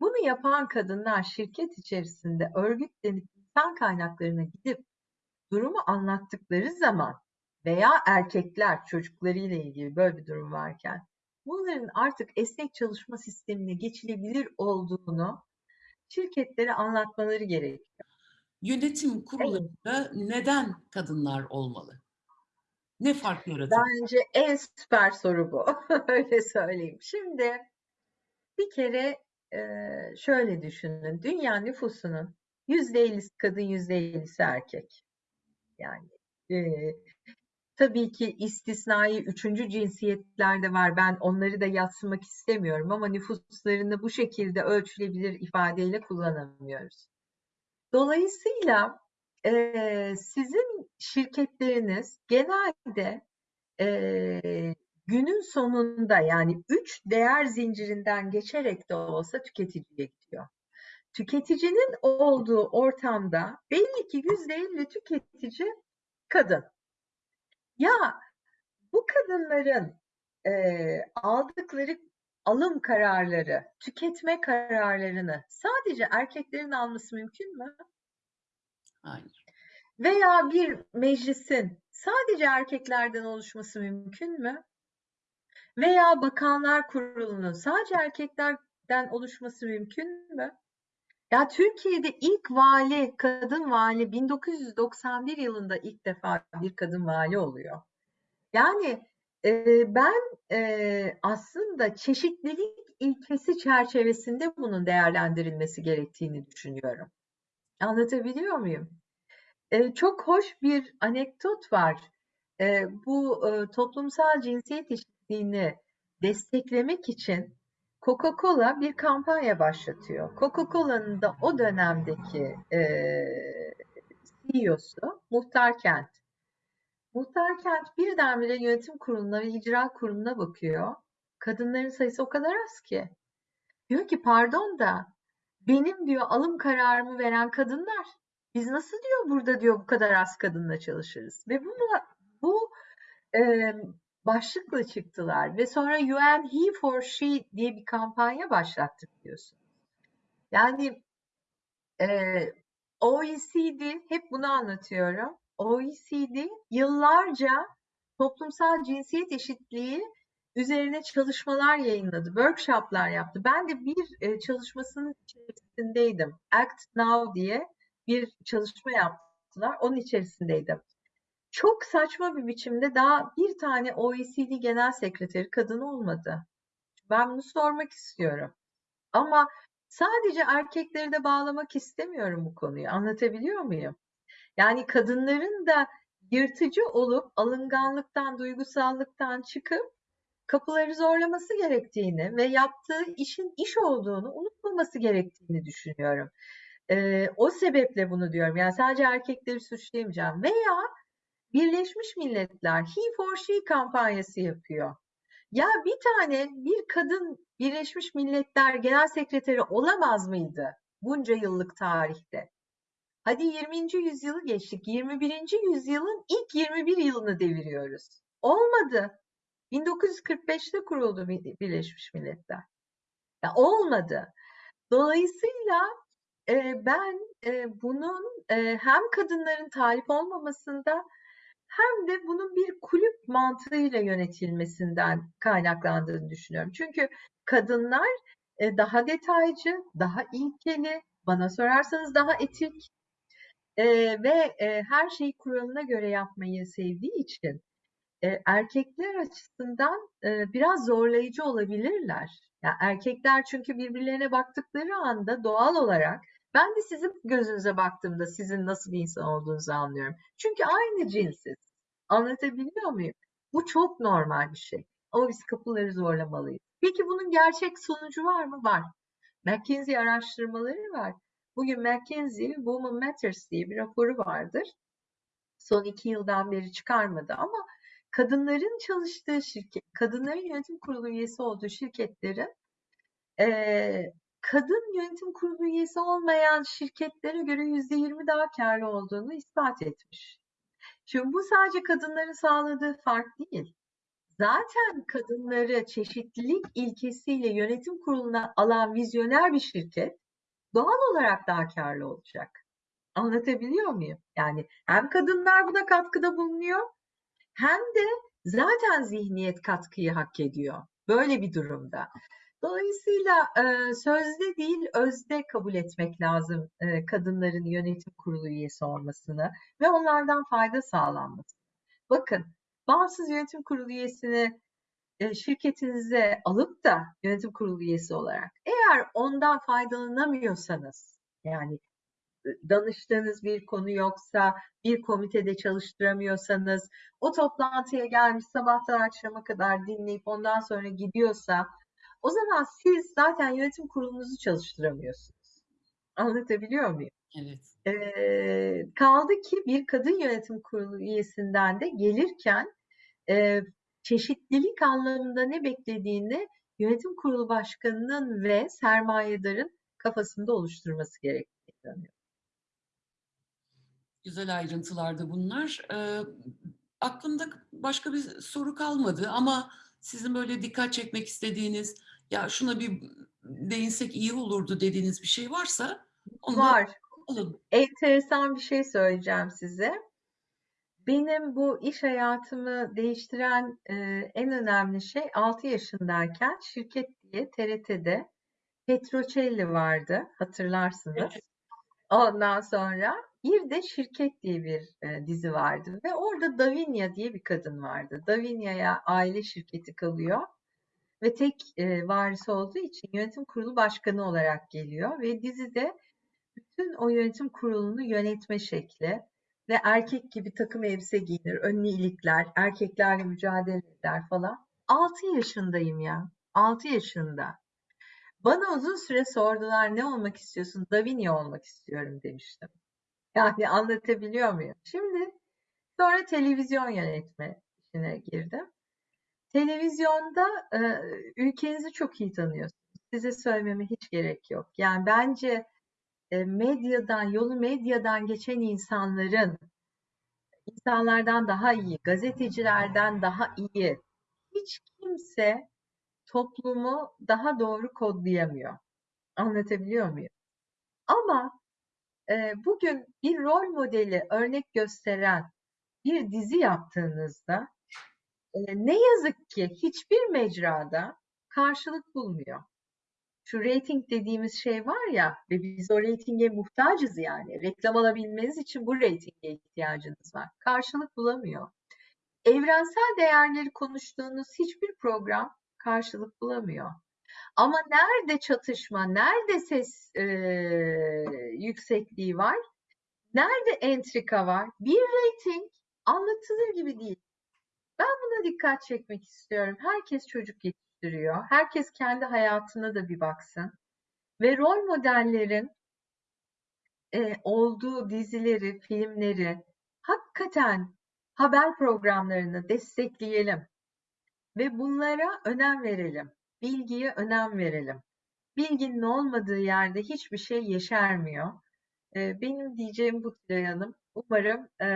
Bunu yapan kadınlar şirket içerisinde örgütlenip insan kaynaklarına gidip durumu anlattıkları zaman veya erkekler çocuklarıyla ilgili böyle bir durum varken bunların artık esnek çalışma sistemine geçilebilir olduğunu şirketlere anlatmaları gerekiyor. Yönetim kurullarında neden kadınlar olmalı? Ne fark yaratır? Bence en süper soru bu. Öyle söyleyeyim. Şimdi bir kere e, şöyle düşünün. Dünya nüfusunun %50'si kadın, %50'si erkek. Yani e, tabii ki istisnai üçüncü cinsiyetler de var. Ben onları da yatsımak istemiyorum ama nüfuslarını bu şekilde ölçülebilir ifadeyle kullanamıyoruz. Dolayısıyla e, sizin şirketleriniz genelde e, günün sonunda yani üç değer zincirinden geçerek de olsa tüketiciye gidiyor. Tüketicinin olduğu ortamda belli ki yüzde elli tüketici kadın. Ya bu kadınların e, aldıkları alım kararları, tüketme kararlarını sadece erkeklerin alması mümkün mü? Hayır. Veya bir meclisin sadece erkeklerden oluşması mümkün mü? Veya bakanlar kurulunun sadece erkeklerden oluşması mümkün mü? Ya Türkiye'de ilk vali, kadın vali 1991 yılında ilk defa bir kadın vali oluyor. Yani e, ben e, aslında çeşitlilik ilkesi çerçevesinde bunun değerlendirilmesi gerektiğini düşünüyorum. Anlatabiliyor muyum? Çok hoş bir anekdot var. E, bu e, toplumsal cinsiyet eşitliğini desteklemek için Coca-Cola bir kampanya başlatıyor. Coca-Cola'nın da o dönemdeki e, CEO'su Muhtar Kent. Muhtar Kent birdenbire yönetim kuruluna ve icra kuruluna bakıyor. Kadınların sayısı o kadar az ki. Diyor ki pardon da benim diyor alım kararımı veren kadınlar. Biz nasıl diyor burada diyor bu kadar az kadınla çalışırız. Ve bunu bu e, başlıkla çıktılar ve sonra UN He for She diye bir kampanya başlattık diyorsun. Yani e, OECD hep bunu anlatıyorum. OECD yıllarca toplumsal cinsiyet eşitliği üzerine çalışmalar yayınladı, workshoplar yaptı. Ben de bir e, çalışmasının içerisindeydim. Act Now diye bir çalışma yaptılar. Onun içerisindeydim. Çok saçma bir biçimde daha bir tane OECD Genel Sekreteri kadın olmadı. Ben bunu sormak istiyorum. Ama sadece erkekleri de bağlamak istemiyorum bu konuyu. Anlatabiliyor muyum? Yani kadınların da yırtıcı olup alınganlıktan, duygusallıktan çıkıp kapıları zorlaması gerektiğini ve yaptığı işin iş olduğunu unutmaması gerektiğini düşünüyorum. Ee, o sebeple bunu diyorum. Yani sadece erkekleri suçlayamayacağım. Veya Birleşmiş Milletler He for She kampanyası yapıyor. Ya bir tane bir kadın Birleşmiş Milletler Genel Sekreteri olamaz mıydı bunca yıllık tarihte? Hadi 20. yüzyılı geçtik. 21. yüzyılın ilk 21 yılını deviriyoruz. Olmadı. 1945'te kuruldu Birleşmiş Milletler. Ya olmadı. Dolayısıyla ben bunun hem kadınların talip olmamasında hem de bunun bir kulüp mantığıyla yönetilmesinden kaynaklandığını düşünüyorum. Çünkü kadınlar daha detaycı, daha ilkeli, bana sorarsanız daha etik ve her şeyi kuralına göre yapmayı sevdiği için erkekler açısından biraz zorlayıcı olabilirler. Yani erkekler çünkü birbirlerine baktıkları anda doğal olarak ben de sizin gözünüze baktığımda sizin nasıl bir insan olduğunuzu anlıyorum. Çünkü aynı cinsiz. Anlatabiliyor muyum? Bu çok normal bir şey. Ama biz kapıları zorlamalıyız. Peki bunun gerçek sonucu var mı? Var. McKinsey araştırmaları var. Bugün McKinsey Women Matters diye bir raporu vardır. Son iki yıldan beri çıkarmadı ama kadınların çalıştığı şirket, kadınların yönetim kurulu üyesi olduğu şirketlerin e, kadın yönetim kurulu üyesi olmayan şirketlere göre %20 daha kârlı olduğunu ispat etmiş. Şimdi bu sadece kadınların sağladığı fark değil. Zaten kadınları çeşitlilik ilkesiyle yönetim kuruluna alan vizyoner bir şirket doğal olarak daha kârlı olacak. Anlatabiliyor muyum? Yani hem kadınlar buna katkıda bulunuyor hem de zaten zihniyet katkıyı hak ediyor. Böyle bir durumda. Dolayısıyla e, sözde değil özde kabul etmek lazım kadınların yönetim kurulu üyesi olmasını ve onlardan fayda sağlanması. Bakın bağımsız yönetim kurulu üyesini şirketinize alıp da yönetim kurulu üyesi olarak eğer ondan faydalanamıyorsanız yani danıştığınız bir konu yoksa, bir komitede çalıştıramıyorsanız, o toplantıya gelmiş sabahtan akşama kadar dinleyip ondan sonra gidiyorsa, o zaman siz zaten yönetim kurulunuzu çalıştıramıyorsunuz. Anlatabiliyor muyum? Evet. Ee, kaldı ki bir kadın yönetim kurulu üyesinden de gelirken e, çeşitlilik anlamında ne beklediğini yönetim kurulu başkanının ve sermayedarın kafasında oluşturması gerektiğini inanıyorum. Güzel ayrıntılardı bunlar. Ee, aklımda başka bir soru kalmadı ama sizin böyle dikkat çekmek istediğiniz, ya şuna bir değinsek iyi olurdu dediğiniz bir şey varsa onu Var. alın. Enteresan bir şey söyleyeceğim size. Benim bu iş hayatımı değiştiren e, en önemli şey 6 yaşındayken şirket diye TRT'de Petrocelli vardı hatırlarsınız. Evet. Ondan sonra bir de Şirket diye bir e, dizi vardı ve orada Davinia diye bir kadın vardı. Davinia'ya aile şirketi kalıyor ve tek e, varis olduğu için yönetim kurulu başkanı olarak geliyor ve dizide bütün o yönetim kurulunu yönetme şekli ve erkek gibi takım elbise giyinir, önlü ilikler, erkeklerle mücadele eder falan. 6 yaşındayım ya. 6 yaşında. Bana uzun süre sordular ne olmak istiyorsun? Davinia olmak istiyorum demiştim. Yani anlatabiliyor muyum? Şimdi sonra televizyon yönetme işine girdim. Televizyonda e, ülkenizi çok iyi tanıyorsunuz. Size söylememe hiç gerek yok. Yani bence e, medyadan, yolu medyadan geçen insanların insanlardan daha iyi, gazetecilerden daha iyi hiç kimse toplumu daha doğru kodlayamıyor. Anlatabiliyor muyum? Ama e, bugün bir rol modeli örnek gösteren bir dizi yaptığınızda ne yazık ki hiçbir mecrada karşılık bulmuyor. Şu rating dediğimiz şey var ya ve biz o reytinge muhtacız yani. Reklam alabilmeniz için bu reytinge ihtiyacınız var. Karşılık bulamıyor. Evrensel değerleri konuştuğunuz hiçbir program karşılık bulamıyor. Ama nerede çatışma, nerede ses e, yüksekliği var, nerede entrika var, bir reyting anlatılır gibi değil. Ben buna dikkat çekmek istiyorum. Herkes çocuk yetiştiriyor. Herkes kendi hayatına da bir baksın. Ve rol modellerin e, olduğu dizileri, filmleri hakikaten haber programlarını destekleyelim. Ve bunlara önem verelim. Bilgiye önem verelim. Bilginin olmadığı yerde hiçbir şey yeşermiyor. E, benim diyeceğim bu Tülay Hanım. Umarım e,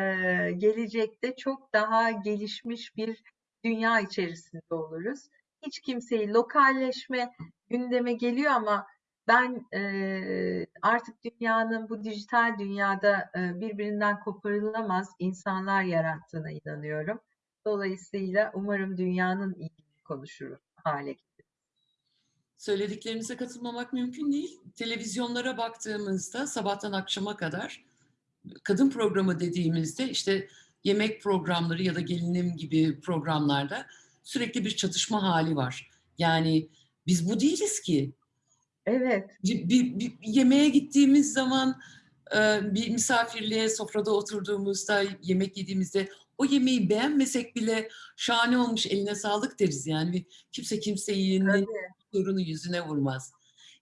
gelecekte çok daha gelişmiş bir dünya içerisinde oluruz. Hiç kimseyi lokalleşme gündeme geliyor ama ben e, artık dünyanın bu dijital dünyada e, birbirinden koparılamaz insanlar yarattığına inanıyorum. Dolayısıyla umarım dünyanın iyiliğini konuşur hale gelir. Söylediklerinize katılmamak mümkün değil. Televizyonlara baktığımızda sabahtan akşama kadar kadın programı dediğimizde işte yemek programları ya da gelinim gibi programlarda sürekli bir çatışma hali var. Yani biz bu değiliz ki. Evet. Bir, bir, bir yemeğe gittiğimiz zaman e, bir misafirliğe sofrada oturduğumuzda yemek yediğimizde o yemeği beğenmesek bile şahane olmuş eline sağlık deriz yani. Kimse Tabii. sorunu yüzüne vurmaz.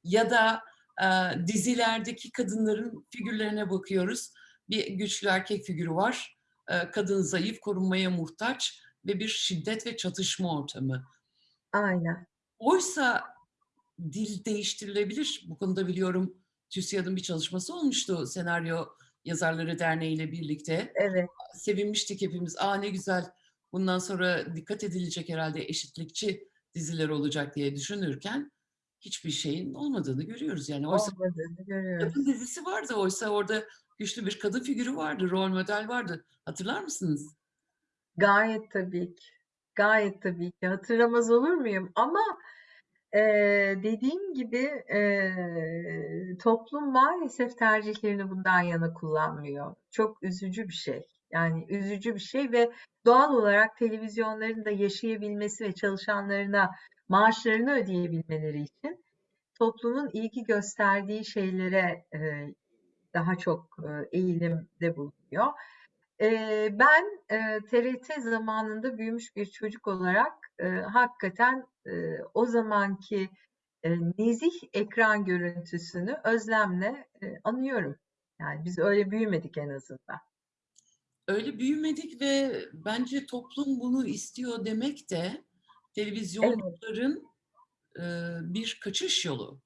Ya da e, dizilerdeki kadınların figürlerine bakıyoruz. Bir güçlü erkek figürü var. E, kadın zayıf, korunmaya muhtaç ve bir şiddet ve çatışma ortamı. Aynen. Oysa dil değiştirilebilir. Bu konuda biliyorum TÜSİAD'ın bir çalışması olmuştu Senaryo Yazarları Derneği ile birlikte. Evet. Sevinmiştik hepimiz. Aa ne güzel bundan sonra dikkat edilecek herhalde eşitlikçi diziler olacak diye düşünürken hiçbir şeyin olmadığını görüyoruz. Yani oysa Olmadığını görüyoruz. dizisi vardı oysa orada güçlü bir kadın figürü vardı, rol model vardı. Hatırlar mısınız? Gayet tabii ki. Gayet tabii ki. Hatırlamaz olur muyum? Ama eee, dediğim gibi eee, toplum maalesef tercihlerini bundan yana kullanmıyor. Çok üzücü bir şey. Yani üzücü bir şey ve doğal olarak televizyonların da yaşayabilmesi ve çalışanlarına maaşlarını ödeyebilmeleri için toplumun ilgi gösterdiği şeylere eee, daha çok eee, eğilimde bulunuyor. Ben eee, TRT zamanında büyümüş bir çocuk olarak hakikaten o zamanki nezih ekran görüntüsünü özlemle anıyorum. Yani biz öyle büyümedik en azından. Öyle büyümedik ve bence toplum bunu istiyor demek de televizyonların eee, bir kaçış yolu.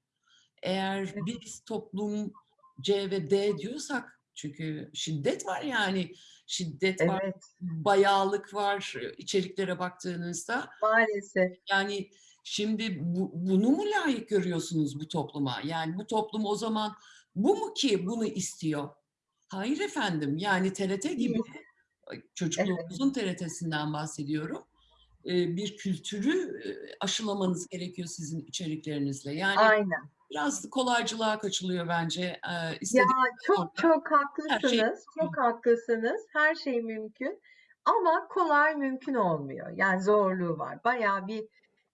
Eğer Evet. biz toplum C ve D diyorsak çünkü şiddet var yani şiddet var, Evet, bayağılık var e, içeriklere baktığınızda. maalesef. Yani şimdi bu, bunu mu layık görüyorsunuz bu topluma? Yani bu toplum o zaman bu mu ki bunu istiyor? Hayır efendim. Yani TRT gibi ay, çocukluğumuzun TRT'sinden bahsediyorum. Eee, bir kültürü aşılamanız gerekiyor sizin içeriklerinizle. Yani Aynen. Biraz da kolaycılığa kaçılıyor bence. Eee, Ya istedik çok orada çok şey haklısınız. Çok mümkün. haklısınız. Her şey mümkün. Ama kolay mümkün olmuyor. Yani zorluğu var. Bayağı bir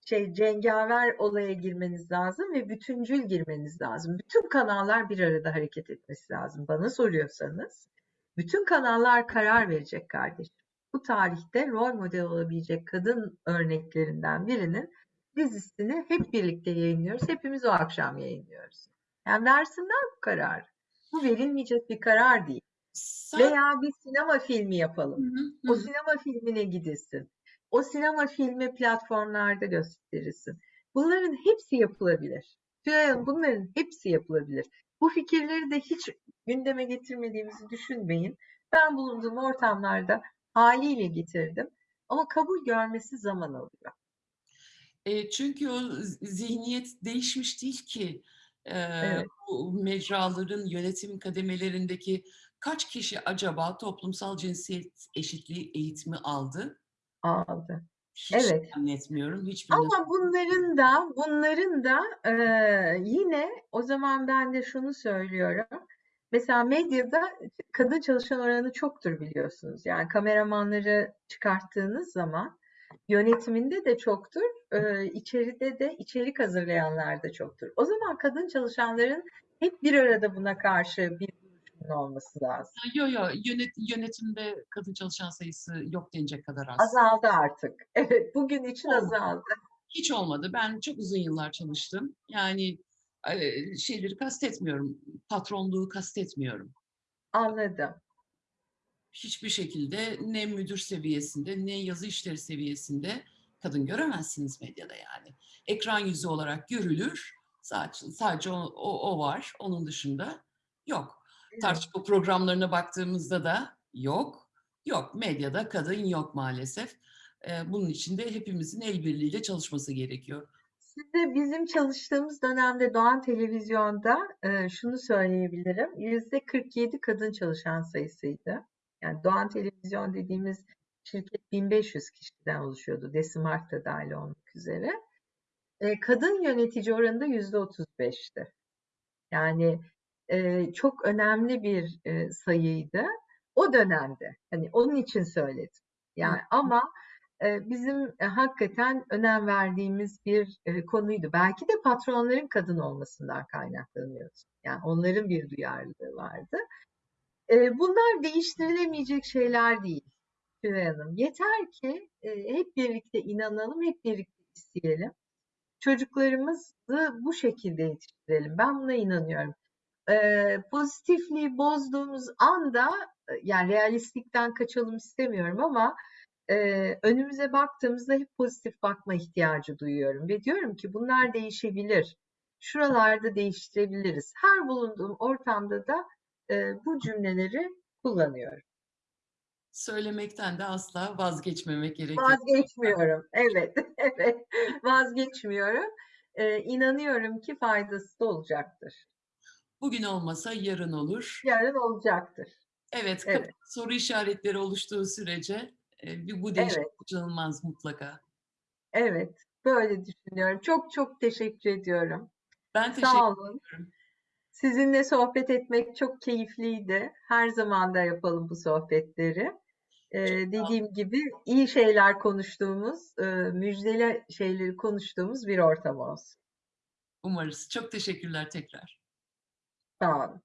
şey cengaver olaya girmeniz lazım ve bütüncül girmeniz lazım. Bütün kanallar bir arada hareket etmesi lazım. Bana soruyorsanız bütün kanallar karar verecek kardeşim. Bu tarihte rol model olabilecek kadın örneklerinden birinin dizisini hep birlikte yayınlıyoruz. Hepimiz o akşam yayınlıyoruz. Yani versinler bu kararı. Bu verilmeyecek bir karar değil. Sen Veya bir sinema filmi yapalım. hı, hı O sinema filmine gidilsin. O sinema filmi platformlarda gösterilsin. Bunların hepsi yapılabilir. Tülay Hanım bunların hepsi yapılabilir. Bu fikirleri de hiç gündeme getirmediğimizi düşünmeyin. Ben bulunduğum ortamlarda haliyle getirdim. Ama kabul görmesi zaman alıyor. Eee, çünkü o zihniyet değişmiş değil ki. Eee, Evet. bu mecraların yönetim kademelerindeki kaç kişi acaba toplumsal cinsiyet eşitliği eğitimi aldı? Aldı. Hiç Evet. zannetmiyorum. Hiçbirine Ama bunların da bunların da eee, yine o zaman ben de şunu söylüyorum. Mesela medyada kadın çalışan oranı çoktur biliyorsunuz. Yani kameramanları çıkarttığınız zaman yönetiminde de çoktur, eee, içeride de içerik hazırlayanlar da çoktur. O zaman kadın çalışanların hep bir arada buna karşı bir duruşunun olması lazım. Yo yo yönet yönetimde kadın çalışan sayısı yok denecek kadar az. Azaldı artık. Evet, bugün için Olmadı. azaldı. Hiç olmadı. Ben çok uzun yıllar çalıştım. Yani şeyleri kastetmiyorum. Patronluğu kastetmiyorum. Anladım. Hiçbir şekilde ne müdür seviyesinde ne yazı işleri seviyesinde kadın göremezsiniz medyada yani. Ekran yüzü olarak görülür. Sadece, sadece o, o, o var. Onun dışında yok. Evet. Tartışma programlarına baktığımızda da yok. Yok. Medyada kadın yok maalesef. Ee, bunun için de hepimizin el birliğiyle çalışması gerekiyor. Size bizim çalıştığımız dönemde Doğan Televizyon'da e, şunu söyleyebilirim. Yüzde 47 kadın çalışan sayısıydı. Yani Doğan Televizyon dediğimiz şirket 1500 kişiden oluşuyordu. Desimart da dahil olmak üzere. E, kadın yönetici oranı da yüzde 35'ti. Yani e, çok önemli bir e, sayıydı. O dönemde. Hani onun için söyledim. Yani ama e, bizim e, hakikaten önem verdiğimiz bir e, konuydu. Belki de patronların kadın olmasından kaynaklanıyordu. Yani onların bir duyarlılığı vardı. E, bunlar değiştirilemeyecek şeyler değil Tülay Hanım. Yeter ki e, hep birlikte inanalım, hep birlikte isteyelim. Çocuklarımızı bu şekilde yetiştirelim. Ben buna inanıyorum. E, pozitifliği bozduğumuz anda e, yani realistlikten kaçalım istemiyorum ama e, önümüze baktığımızda hep pozitif bakma ihtiyacı duyuyorum ve diyorum ki bunlar değişebilir. şuralarda değiştirebiliriz. Her bulunduğum ortamda da e, bu cümleleri kullanıyorum. Söylemekten de asla vazgeçmemek gerekiyor. Vazgeçmiyorum. Evet, evet. Vazgeçmiyorum. Ee, inanıyorum ki faydası da olacaktır. Bugün olmasa yarın olur. Yarın olacaktır. Evet, Evet. soru işaretleri oluştuğu sürece e, bir- bu değişim Evet. kaçınılmaz mutlaka. Evet, böyle düşünüyorum. Çok çok teşekkür ediyorum. Ben teşekkür Sağ olun. ederim. Sizinle sohbet etmek çok keyifliydi. Her zaman da yapalım bu sohbetleri. Ee, dediğim gibi iyi şeyler konuştuğumuz, e, müjdeli şeyleri konuştuğumuz bir ortam olsun. Umarız. Çok teşekkürler tekrar. Sağ olun.